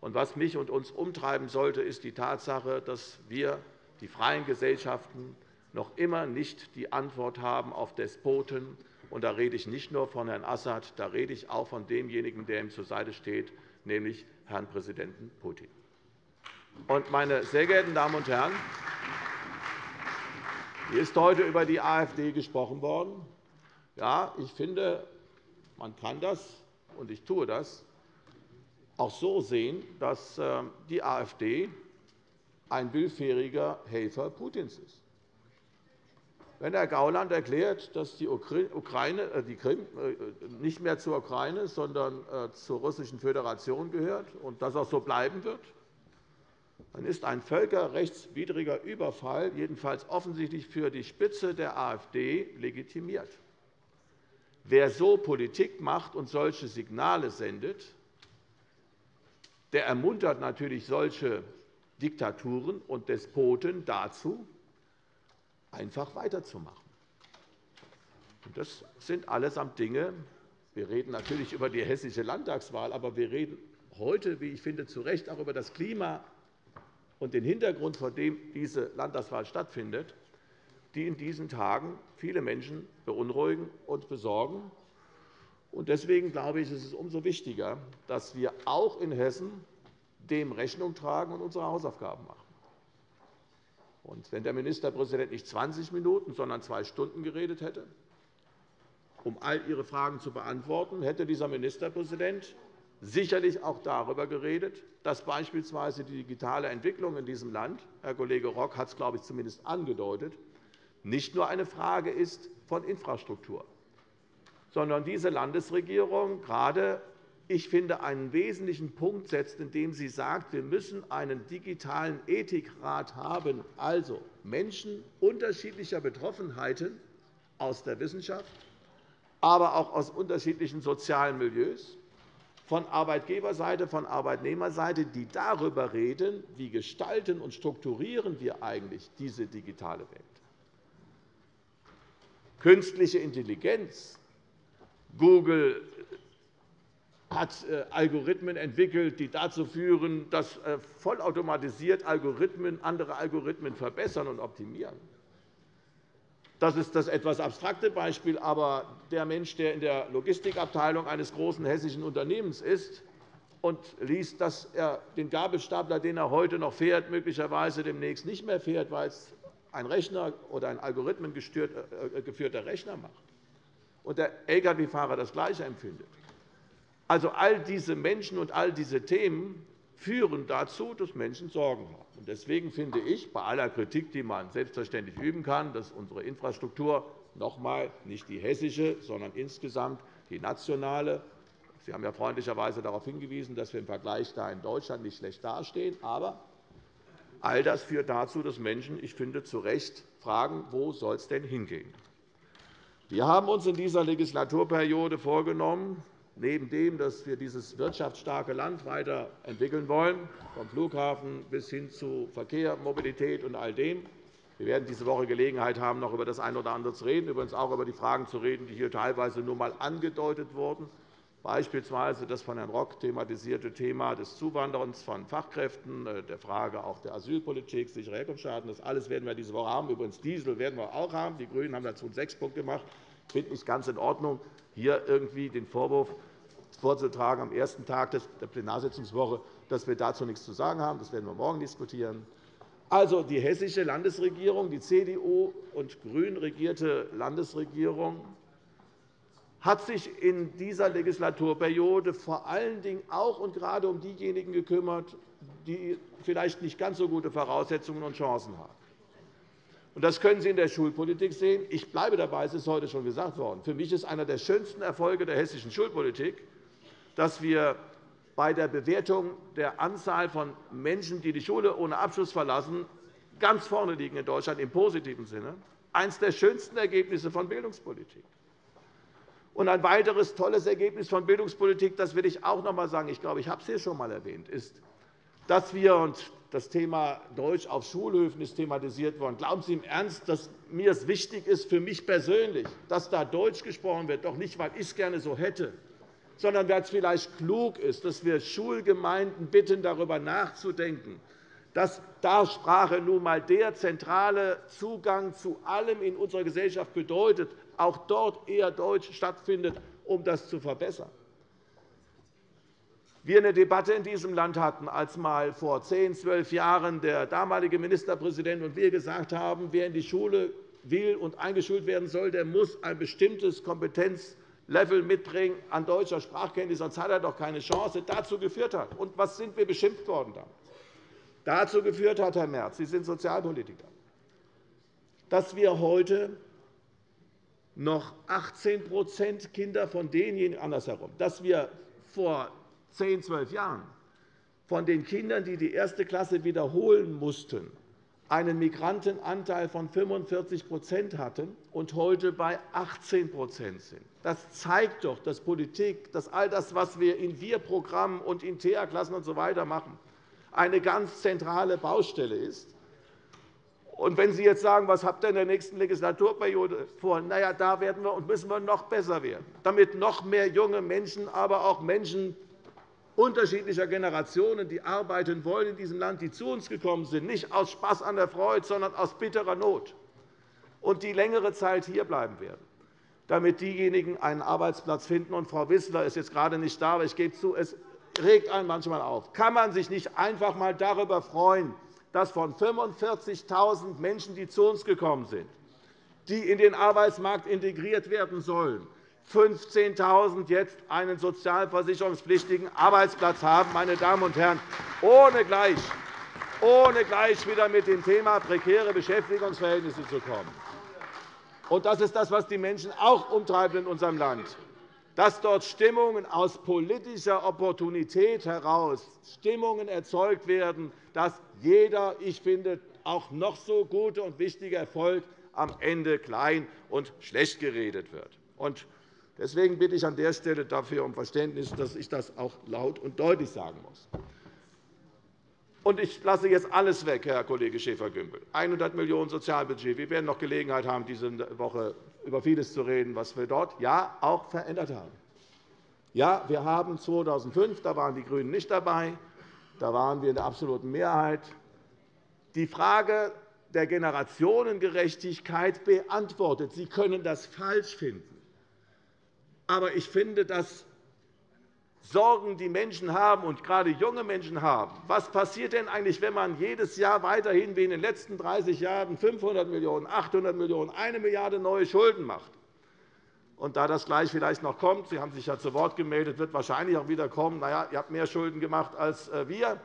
Und was mich und uns umtreiben sollte, ist die Tatsache, dass wir, die freien Gesellschaften, noch immer nicht die Antwort haben auf Despoten. Und da rede ich nicht nur von Herrn Assad, da rede ich auch von demjenigen, der ihm zur Seite steht, nämlich Herrn Präsidenten Putin. Meine sehr geehrten Damen und Herren, hier ist heute über die AfD gesprochen worden. Ja, ich finde, man kann das, und ich tue das, auch so sehen, dass äh, die AfD ein willfähriger Helfer Putins ist. Wenn Herr Gauland erklärt, dass die, Ukraine, äh, die Krim äh, nicht mehr zur Ukraine, sondern zur Russischen Föderation gehört und das auch so bleiben wird, dann ist ein völkerrechtswidriger Überfall jedenfalls offensichtlich für die Spitze der AfD legitimiert. Wer so Politik macht und solche Signale sendet, der ermuntert natürlich solche Diktaturen und Despoten dazu, einfach weiterzumachen. Das sind allesamt Dinge. Wir reden natürlich über die hessische Landtagswahl, aber wir reden heute, wie ich finde, zu Recht auch über das Klima und den Hintergrund, vor dem diese Landtagswahl stattfindet, die in diesen Tagen viele Menschen beunruhigen und besorgen. Deswegen glaube ich, ist es umso wichtiger, dass wir auch in Hessen dem Rechnung tragen und unsere Hausaufgaben machen. wenn der Ministerpräsident nicht 20 Minuten, sondern zwei Stunden geredet hätte, um all Ihre Fragen zu beantworten, hätte dieser Ministerpräsident sicherlich auch darüber geredet, dass beispielsweise die digitale Entwicklung in diesem Land – Herr Kollege Rock hat es, glaube ich, zumindest angedeutet – nicht nur eine Frage ist von Infrastruktur, sondern diese Landesregierung gerade ich finde, einen wesentlichen Punkt setzt, indem sie sagt, wir müssen einen digitalen Ethikrat haben, also Menschen unterschiedlicher Betroffenheiten aus der Wissenschaft, aber auch aus unterschiedlichen sozialen Milieus, von Arbeitgeberseite, von Arbeitnehmerseite, die darüber reden, wie gestalten und strukturieren wir eigentlich diese digitale Welt. Künstliche Intelligenz. Google hat äh, Algorithmen entwickelt, die dazu führen, dass äh, vollautomatisiert Algorithmen andere Algorithmen verbessern und optimieren. Das ist das etwas abstrakte Beispiel, aber der Mensch, der in der Logistikabteilung eines großen hessischen Unternehmens ist, und liest, dass er den Gabelstapler, den er heute noch fährt, möglicherweise demnächst nicht mehr fährt, weil es ein Rechner oder ein algorithmengeführter Rechner macht und der Lkw-Fahrer das Gleiche empfindet. Also all diese Menschen und all diese Themen führen dazu, dass Menschen Sorgen haben. Deswegen finde ich, bei aller Kritik, die man selbstverständlich üben kann, dass unsere Infrastruktur noch einmal nicht die hessische, sondern insgesamt die nationale Sie haben ja freundlicherweise darauf hingewiesen, dass wir im Vergleich da in Deutschland nicht schlecht dastehen. Aber all das führt dazu, dass Menschen, ich finde, zu Recht fragen, wo soll es denn hingehen? Wir haben uns in dieser Legislaturperiode vorgenommen, neben dem, dass wir dieses wirtschaftsstarke Land weiterentwickeln wollen, vom Flughafen bis hin zu Verkehr, Mobilität und all dem. Wir werden diese Woche Gelegenheit haben, noch über das eine oder andere zu reden, übrigens auch über die Fragen zu reden, die hier teilweise nur einmal angedeutet wurden beispielsweise das von Herrn Rock thematisierte Thema des Zuwanderns von Fachkräften, äh, der Frage auch der Asylpolitik, sichere Herkunftsstaaten. Das alles werden wir diese Woche haben. Übrigens Diesel werden wir auch haben. Die GRÜNEN haben dazu einen Sechspunkt gemacht. Ich finde es ganz in Ordnung, hier irgendwie den Vorwurf vorzutragen am ersten Tag der Plenarsitzungswoche, dass wir dazu nichts zu sagen haben. Das werden wir morgen diskutieren. Also die hessische Landesregierung, die CDU und grün regierte Landesregierung hat sich in dieser Legislaturperiode vor allen Dingen auch und gerade um diejenigen gekümmert, die vielleicht nicht ganz so gute Voraussetzungen und Chancen haben. Das können Sie in der Schulpolitik sehen. Ich bleibe dabei, es ist heute schon gesagt worden. Für mich ist einer der schönsten Erfolge der hessischen Schulpolitik, dass wir bei der Bewertung der Anzahl von Menschen, die die Schule ohne Abschluss verlassen, ganz vorne liegen in Deutschland im positiven Sinne. Eines der schönsten Ergebnisse von Bildungspolitik. Und ein weiteres tolles Ergebnis von Bildungspolitik, das will ich auch noch einmal sagen, ich glaube, ich habe es hier schon einmal erwähnt, ist, dass wir und das Thema Deutsch auf Schulhöfen ist thematisiert worden. Glauben Sie im Ernst, dass mir es wichtig ist, für mich persönlich, dass da Deutsch gesprochen wird, doch nicht, weil ich es gerne so hätte, sondern weil es vielleicht klug ist, dass wir Schulgemeinden bitten, darüber nachzudenken, dass da Sprache nun einmal der zentrale Zugang zu allem in unserer Gesellschaft bedeutet, auch dort eher Deutsch stattfindet, um das zu verbessern. Wir eine Debatte in diesem Land hatten, als mal vor zehn, zwölf Jahren der damalige Ministerpräsident und wir gesagt haben, wer in die Schule will und eingeschult werden soll, der muss ein bestimmtes Kompetenzlevel mitbringen an deutscher Sprachkenntnis, sonst hat er doch keine Chance, dazu geführt hat. Und was sind wir beschimpft worden damals? Dazu geführt hat, Herr Merz, Sie sind Sozialpolitiker, dass wir heute noch 18% Kinder von denjenigen andersherum, dass wir vor 10, 12 Jahren von den Kindern, die die erste Klasse wiederholen mussten, einen Migrantenanteil von 45% hatten und heute bei 18% sind. Das zeigt doch, dass Politik, dass all das, was wir in Wir-Programmen und in TEA-Klassen usw. So machen, eine ganz zentrale Baustelle ist. Und wenn Sie jetzt sagen, was habt ihr in der nächsten Legislaturperiode vor? Na ja, da werden wir und müssen wir noch besser werden, damit noch mehr junge Menschen, aber auch Menschen unterschiedlicher Generationen, die arbeiten wollen in diesem Land, die zu uns gekommen sind, nicht aus Spaß an der Freude, sondern aus bitterer Not, und die längere Zeit hierbleiben werden, damit diejenigen einen Arbeitsplatz finden. Und Frau Wissler ist jetzt gerade nicht da, aber ich gebe zu, es regt einen manchmal auf. Kann man sich nicht einfach einmal darüber freuen, dass von 45.000 Menschen, die zu uns gekommen sind, die in den Arbeitsmarkt integriert werden sollen, 15.000 jetzt einen sozialversicherungspflichtigen Arbeitsplatz haben, meine Damen und Herren, ohne gleich, ohne gleich wieder mit dem Thema prekäre Beschäftigungsverhältnisse zu kommen. Und das ist das, was die Menschen auch umtreibt in unserem Land dass dort Stimmungen aus politischer Opportunität heraus Stimmungen erzeugt werden, dass jeder, ich finde, auch noch so gute und wichtige Erfolg am Ende klein und schlecht geredet wird. Deswegen bitte ich an der Stelle dafür um Verständnis, dass ich das auch laut und deutlich sagen muss. Ich lasse jetzt alles weg, Herr Kollege Schäfer-Gümbel. 100 Millionen € Sozialbudget. Wir werden noch Gelegenheit haben, diese Woche über vieles zu reden, was wir dort ja auch verändert haben. Ja, wir haben 2005, da waren die GRÜNEN nicht dabei, da waren wir in der absoluten Mehrheit, die Frage der Generationengerechtigkeit beantwortet. Sie können das falsch finden. Aber ich finde, dass Sorgen die Menschen haben, und gerade junge Menschen haben, was passiert denn eigentlich, wenn man jedes Jahr weiterhin wie in den letzten 30 Jahren 500 Millionen €, 800 Millionen €, 1 Milliarde € neue Schulden macht? Und da das gleich vielleicht noch kommt, Sie haben sich ja zu Wort gemeldet, wird wahrscheinlich auch wieder kommen, naja, ihr habt mehr Schulden gemacht als äh, wir.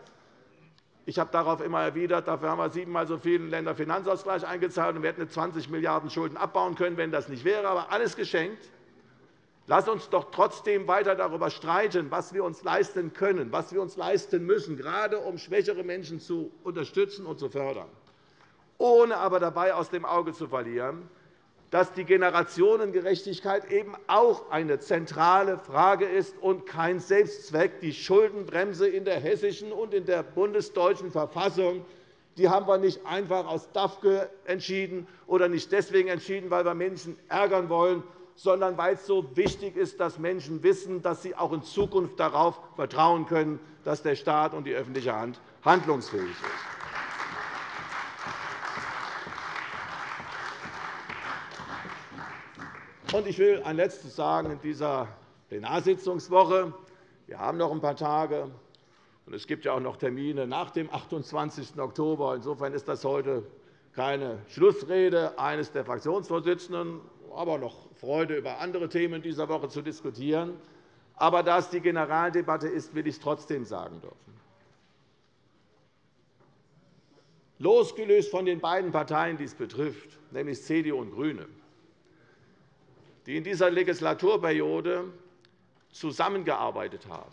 Ich habe darauf immer erwidert, dafür haben wir siebenmal so viel Länderfinanzausgleich eingezahlt, und wir hätten 20 Milliarden € Schulden abbauen können, wenn das nicht wäre. Aber alles geschenkt. Lass uns doch trotzdem weiter darüber streiten, was wir uns leisten können, was wir uns leisten müssen, gerade um schwächere Menschen zu unterstützen und zu fördern, ohne aber dabei aus dem Auge zu verlieren, dass die Generationengerechtigkeit eben auch eine zentrale Frage ist und kein Selbstzweck. Die Schuldenbremse in der hessischen und in der bundesdeutschen Verfassung die haben wir nicht einfach aus DAFKE entschieden oder nicht deswegen entschieden, weil wir Menschen ärgern wollen, sondern weil es so wichtig ist, dass Menschen wissen, dass sie auch in Zukunft darauf vertrauen können, dass der Staat und die öffentliche Hand handlungsfähig ist. Ich will ein Letztes sagen in dieser Plenarsitzungswoche. Wir haben noch ein paar Tage, und es gibt ja auch noch Termine nach dem 28. Oktober. Insofern ist das heute keine Schlussrede eines der Fraktionsvorsitzenden, aber noch Freude, über andere Themen dieser Woche zu diskutieren. Aber da es die Generaldebatte ist, will ich es trotzdem sagen dürfen. Losgelöst von den beiden Parteien, die es betrifft, nämlich CDU und GRÜNE, die in dieser Legislaturperiode zusammengearbeitet haben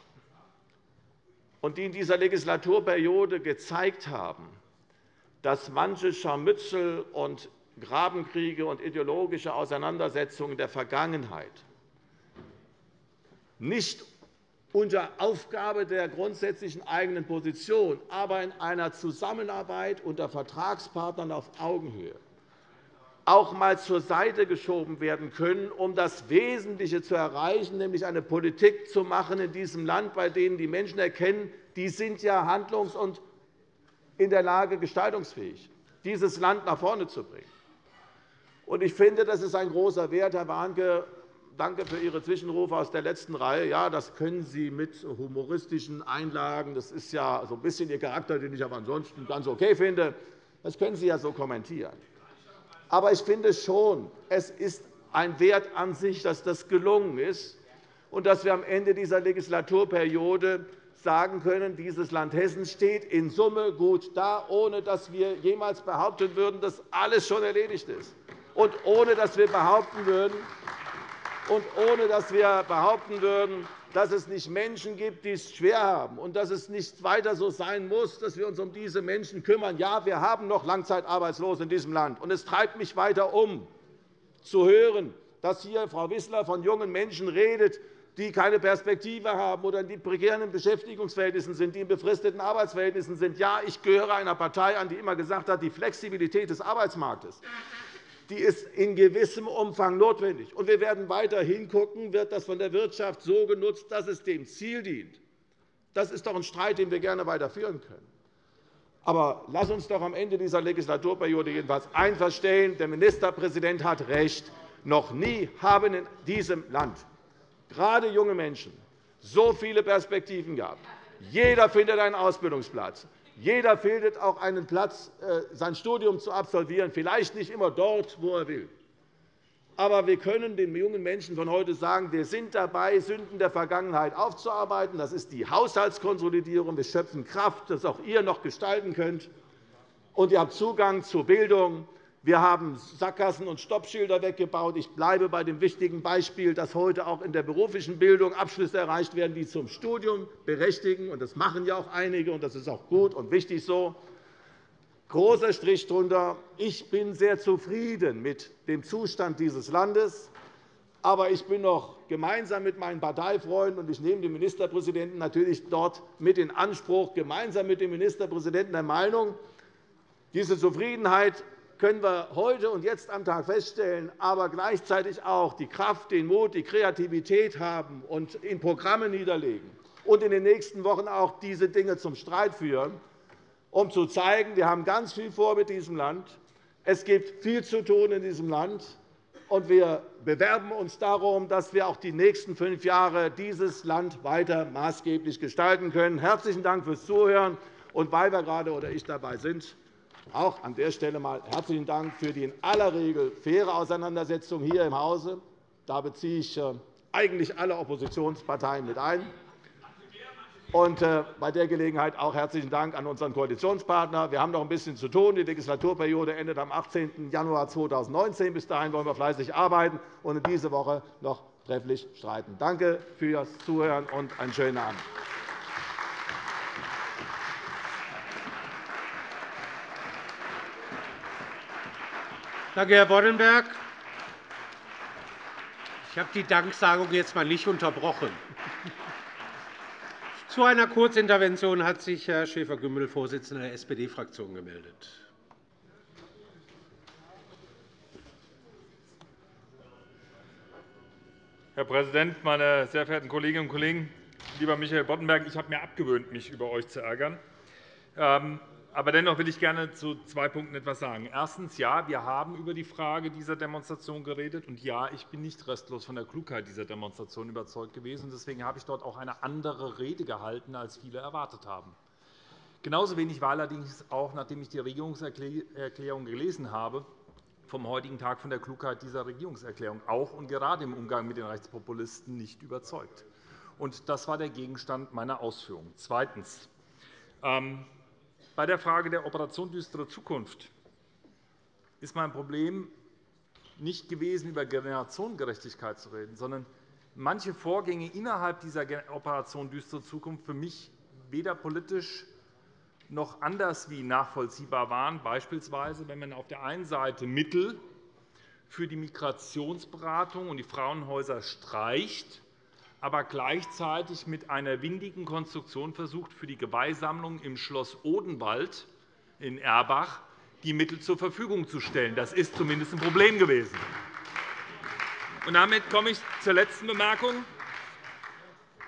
und die in dieser Legislaturperiode gezeigt haben, dass manche Scharmützel und Grabenkriege und ideologische Auseinandersetzungen der Vergangenheit nicht unter Aufgabe der grundsätzlichen eigenen Position, aber in einer Zusammenarbeit unter Vertragspartnern auf Augenhöhe auch einmal zur Seite geschoben werden können, um das Wesentliche zu erreichen, nämlich eine Politik zu machen in diesem Land, bei denen die Menschen erkennen, die sind ja handlungs- und in der Lage, gestaltungsfähig, dieses Land nach vorne zu bringen. Ich finde, das ist ein großer Wert, Herr Warnke. Danke für Ihre Zwischenrufe aus der letzten Reihe. Ja, das können Sie mit humoristischen Einlagen. Das ist ja so ein bisschen Ihr Charakter, den ich aber ansonsten ganz okay finde. Das können Sie ja so kommentieren. Aber ich finde schon, es ist ein Wert an sich, dass das gelungen ist und dass wir am Ende dieser Legislaturperiode sagen können, dieses Land Hessen steht in Summe gut da, ohne dass wir jemals behaupten würden, dass alles schon erledigt ist und ohne dass wir behaupten würden, und ohne dass wir behaupten würden, dass es nicht Menschen gibt, die es schwer haben, und dass es nicht weiter so sein muss, dass wir uns um diese Menschen kümmern. Ja, wir haben noch Langzeitarbeitslose in diesem Land. Und es treibt mich weiter um, zu hören, dass hier Frau Wissler von jungen Menschen redet, die keine Perspektive haben oder in prekären Beschäftigungsverhältnissen sind, die in befristeten Arbeitsverhältnissen sind. Ja, ich gehöre einer Partei an, die immer gesagt hat, die Flexibilität des Arbeitsmarktes die ist in gewissem Umfang notwendig. Und wir werden weiter hingucken, wird das von der Wirtschaft so genutzt, dass es dem Ziel dient. Das ist doch ein Streit, den wir gerne weiterführen können. Aber lass uns doch am Ende dieser Legislaturperiode jedenfalls feststellen. Der Ministerpräsident hat recht. Noch nie haben in diesem Land gerade junge Menschen so viele Perspektiven gehabt. Jeder findet einen Ausbildungsplatz. Jeder findet auch einen Platz, äh, sein Studium zu absolvieren, vielleicht nicht immer dort, wo er will. Aber wir können den jungen Menschen von heute sagen, wir sind dabei, Sünden der Vergangenheit aufzuarbeiten. Das ist die Haushaltskonsolidierung. Wir schöpfen Kraft, das auch ihr noch gestalten könnt. Und ihr habt Zugang zu Bildung, wir haben Sackgassen und Stoppschilder weggebaut. Ich bleibe bei dem wichtigen Beispiel, dass heute auch in der beruflichen Bildung Abschlüsse erreicht werden, die zum Studium berechtigen. Das machen ja auch einige, und das ist auch gut und wichtig so. Großer Strich darunter. Ich bin sehr zufrieden mit dem Zustand dieses Landes. Aber ich bin noch gemeinsam mit meinen Parteifreunden, und ich nehme den Ministerpräsidenten natürlich dort mit in Anspruch, gemeinsam mit dem Ministerpräsidenten der Meinung, diese Zufriedenheit können wir heute und jetzt am Tag feststellen, aber gleichzeitig auch die Kraft, den Mut, die Kreativität haben und in Programme niederlegen und in den nächsten Wochen auch diese Dinge zum Streit führen, um zu zeigen, wir haben ganz viel vor mit diesem Land. Es gibt viel zu tun in diesem Land. und wir bewerben uns darum, dass wir auch die nächsten fünf Jahre dieses Land weiter maßgeblich gestalten können. Herzlichen Dank fürs Zuhören. Und weil wir gerade oder ich dabei sind, auch an der Stelle einmal herzlichen Dank für die in aller Regel faire Auseinandersetzung hier im Hause. Da beziehe ich äh, eigentlich alle Oppositionsparteien mit ein. Und äh, bei der Gelegenheit auch herzlichen Dank an unseren Koalitionspartner. Wir haben noch ein bisschen zu tun. Die Legislaturperiode endet am 18. Januar 2019. Bis dahin wollen wir fleißig arbeiten und in dieser Woche noch trefflich streiten. Danke fürs Zuhören und einen schönen Abend. Danke, Herr Boddenberg. Ich habe die Danksagung jetzt einmal nicht unterbrochen. Zu einer Kurzintervention hat sich Herr Schäfer-Gümbel, Vorsitzender der SPD-Fraktion, gemeldet. Herr Präsident, meine sehr verehrten Kolleginnen und Kollegen! Lieber Michael Boddenberg, ich habe mir abgewöhnt, mich über euch zu ärgern. Aber dennoch will ich gerne zu zwei Punkten etwas sagen. Erstens. Ja, wir haben über die Frage dieser Demonstration geredet. Und ja, ich bin nicht restlos von der Klugheit dieser Demonstration überzeugt gewesen. Deswegen habe ich dort auch eine andere Rede gehalten, als viele erwartet haben. Genauso wenig war allerdings auch, nachdem ich die Regierungserklärung gelesen habe, vom heutigen Tag von der Klugheit dieser Regierungserklärung auch und gerade im Umgang mit den Rechtspopulisten nicht überzeugt. Und das war der Gegenstand meiner Ausführungen. Zweitens. Ähm, bei der Frage der Operation Düstere Zukunft ist mein Problem nicht gewesen, über Generationengerechtigkeit zu reden, sondern manche Vorgänge innerhalb dieser Operation Düstere Zukunft für mich weder politisch noch anders wie nachvollziehbar waren, beispielsweise wenn man auf der einen Seite Mittel für die Migrationsberatung und die Frauenhäuser streicht aber gleichzeitig mit einer windigen Konstruktion versucht, für die Geweihsammlung im Schloss Odenwald in Erbach die Mittel zur Verfügung zu stellen. Das ist zumindest ein Problem gewesen. Und damit komme ich zur letzten Bemerkung.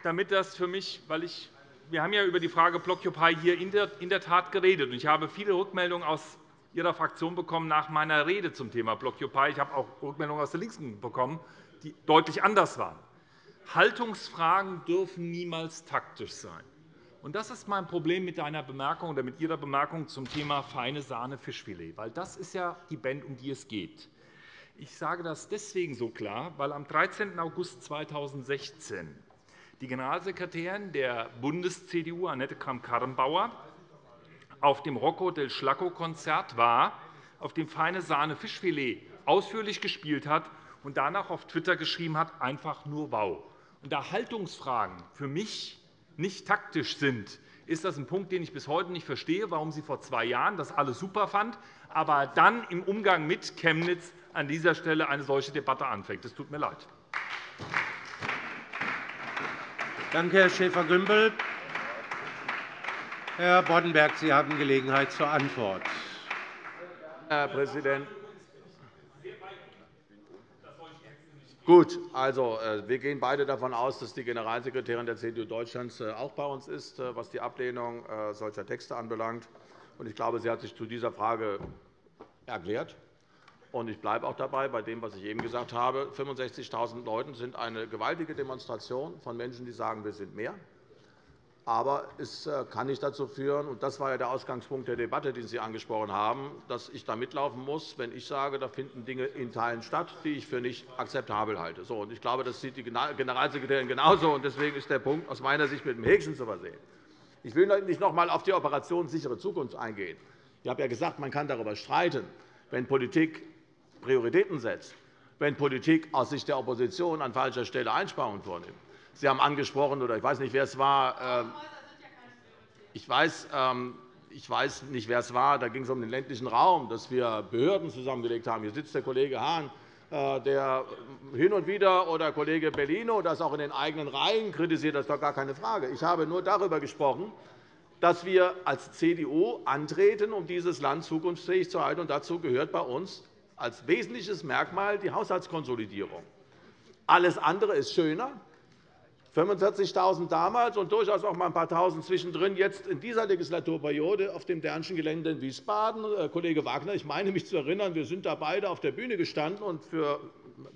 Damit das für mich, weil ich, wir haben ja über die Frage Blockupy hier in der Tat geredet. Ich habe viele Rückmeldungen aus Ihrer Fraktion bekommen nach meiner Rede zum Thema Blockupy. Ich habe auch Rückmeldungen aus der Linken bekommen, die deutlich anders waren. Haltungsfragen dürfen niemals taktisch sein. Das ist mein Problem mit deiner Bemerkung oder mit Ihrer Bemerkung zum Thema feine Sahne Fischfilet, weil das ist ja die Band, um die es geht. Ich sage das deswegen so klar, weil am 13. August 2016 die Generalsekretärin der Bundes-CDU, Annette Kramp-Karrenbauer, auf dem Rocco del Schlacco-Konzert war, auf dem feine Sahne Fischfilet ausführlich gespielt hat und danach auf Twitter geschrieben hat, einfach nur wow und da Haltungsfragen für mich nicht taktisch sind, ist das ein Punkt, den ich bis heute nicht verstehe, warum sie vor zwei Jahren das alles super fand, aber dann im Umgang mit Chemnitz an dieser Stelle eine solche Debatte anfängt. Das tut mir leid. Danke, Herr Schäfer-Gümbel. Herr Boddenberg, Sie haben Gelegenheit zur Antwort. Herr Präsident, Gut, also, äh, wir gehen beide davon aus, dass die Generalsekretärin der CDU Deutschlands äh, auch bei uns ist, äh, was die Ablehnung solcher Texte anbelangt. Ich glaube, sie hat sich zu dieser Frage erklärt. Ich bleibe auch dabei, bei dem, was ich eben gesagt habe. 65.000 Leute sind eine gewaltige Demonstration von Menschen, die sagen, wir sind mehr. Aber es äh, kann nicht dazu führen, und das war ja der Ausgangspunkt der Debatte, den Sie angesprochen haben, dass ich da mitlaufen muss, wenn ich sage, da finden Dinge in Teilen statt, die ich für nicht akzeptabel halte. Ich glaube, das sieht die Generalsekretärin genauso. Deswegen ist der Punkt aus meiner Sicht mit dem Häkchen zu versehen. Ich will nicht noch einmal auf die Operation sichere Zukunft eingehen. Ich habe ja gesagt, man kann darüber streiten, wenn Politik Prioritäten setzt, wenn Politik aus Sicht der Opposition an falscher Stelle Einsparungen vornimmt. Sie haben angesprochen, oder ich weiß nicht, wer es war. Ähm, ich weiß, ähm, ich weiß nicht, wer es war. Da ging es um den ländlichen Raum, dass wir Behörden zusammengelegt haben. Hier sitzt der Kollege Hahn, äh, der hin und wieder, oder Kollege Bellino, das auch in den eigenen Reihen kritisiert. Das ist doch gar keine Frage. Ich habe nur darüber gesprochen, dass wir als CDU antreten, um dieses Land zukunftsfähig zu halten. Und dazu gehört bei uns als wesentliches Merkmal die Haushaltskonsolidierung. Alles andere ist schöner. 45.000 damals und durchaus auch mal ein paar Tausend zwischendrin jetzt in dieser Legislaturperiode auf dem Dernschen Gelände in Wiesbaden. Äh, Kollege Wagner, ich meine mich zu erinnern, wir sind da beide auf der Bühne gestanden und für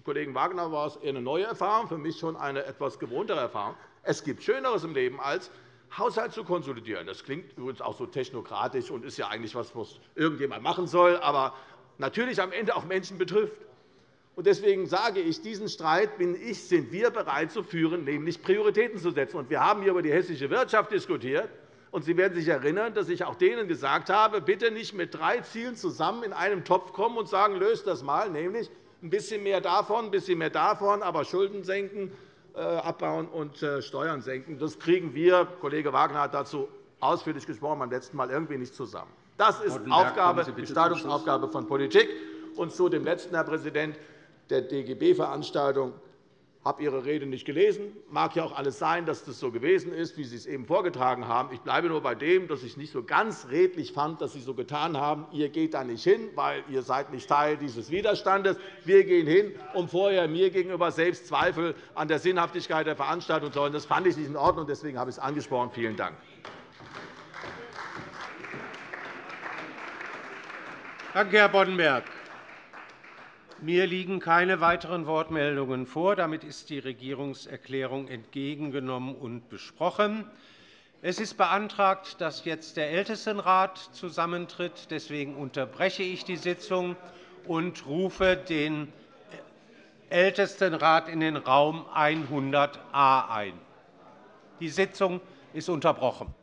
Kollegen Wagner war es eher eine neue Erfahrung, für mich schon eine etwas gewohntere Erfahrung. Es gibt Schöneres im Leben, als Haushalt zu konsolidieren. Das klingt übrigens auch so technokratisch und ist ja eigentlich etwas, was irgendjemand machen soll, aber natürlich am Ende auch Menschen betrifft. Deswegen sage ich, diesen Streit bin ich, sind wir bereit zu führen, nämlich Prioritäten zu setzen. Wir haben hier über die hessische Wirtschaft diskutiert. Und Sie werden sich erinnern, dass ich auch denen gesagt habe, bitte nicht mit drei Zielen zusammen in einem Topf kommen und sagen, löst das mal, nämlich ein bisschen mehr davon, ein bisschen mehr davon, aber Schulden senken, äh, abbauen und äh, Steuern senken. Das kriegen wir, Kollege Wagner hat dazu ausführlich gesprochen, beim letzten Mal irgendwie nicht zusammen. Das ist Aufgabe, Gestaltungsaufgabe von Politik. Und zu dem letzten, Herr Präsident, der DGB-Veranstaltung habe Ihre Rede nicht gelesen. Mag ja auch alles sein, dass das so gewesen ist, wie Sie es eben vorgetragen haben. Ich bleibe nur bei dem, dass ich nicht so ganz redlich fand, dass Sie so getan haben, ihr geht da nicht hin, weil ihr seid nicht Teil dieses Widerstandes. Wir gehen hin, um vorher mir gegenüber selbst Zweifel an der Sinnhaftigkeit der Veranstaltung zu haben. Das fand ich nicht in Ordnung. Deswegen habe ich es angesprochen. Vielen Dank. Danke, Herr Boddenberg. Mir liegen keine weiteren Wortmeldungen vor. Damit ist die Regierungserklärung entgegengenommen und besprochen. Es ist beantragt, dass jetzt der Ältestenrat zusammentritt. Deswegen unterbreche ich die Sitzung und rufe den Ältestenrat in den Raum 100a ein. Die Sitzung ist unterbrochen.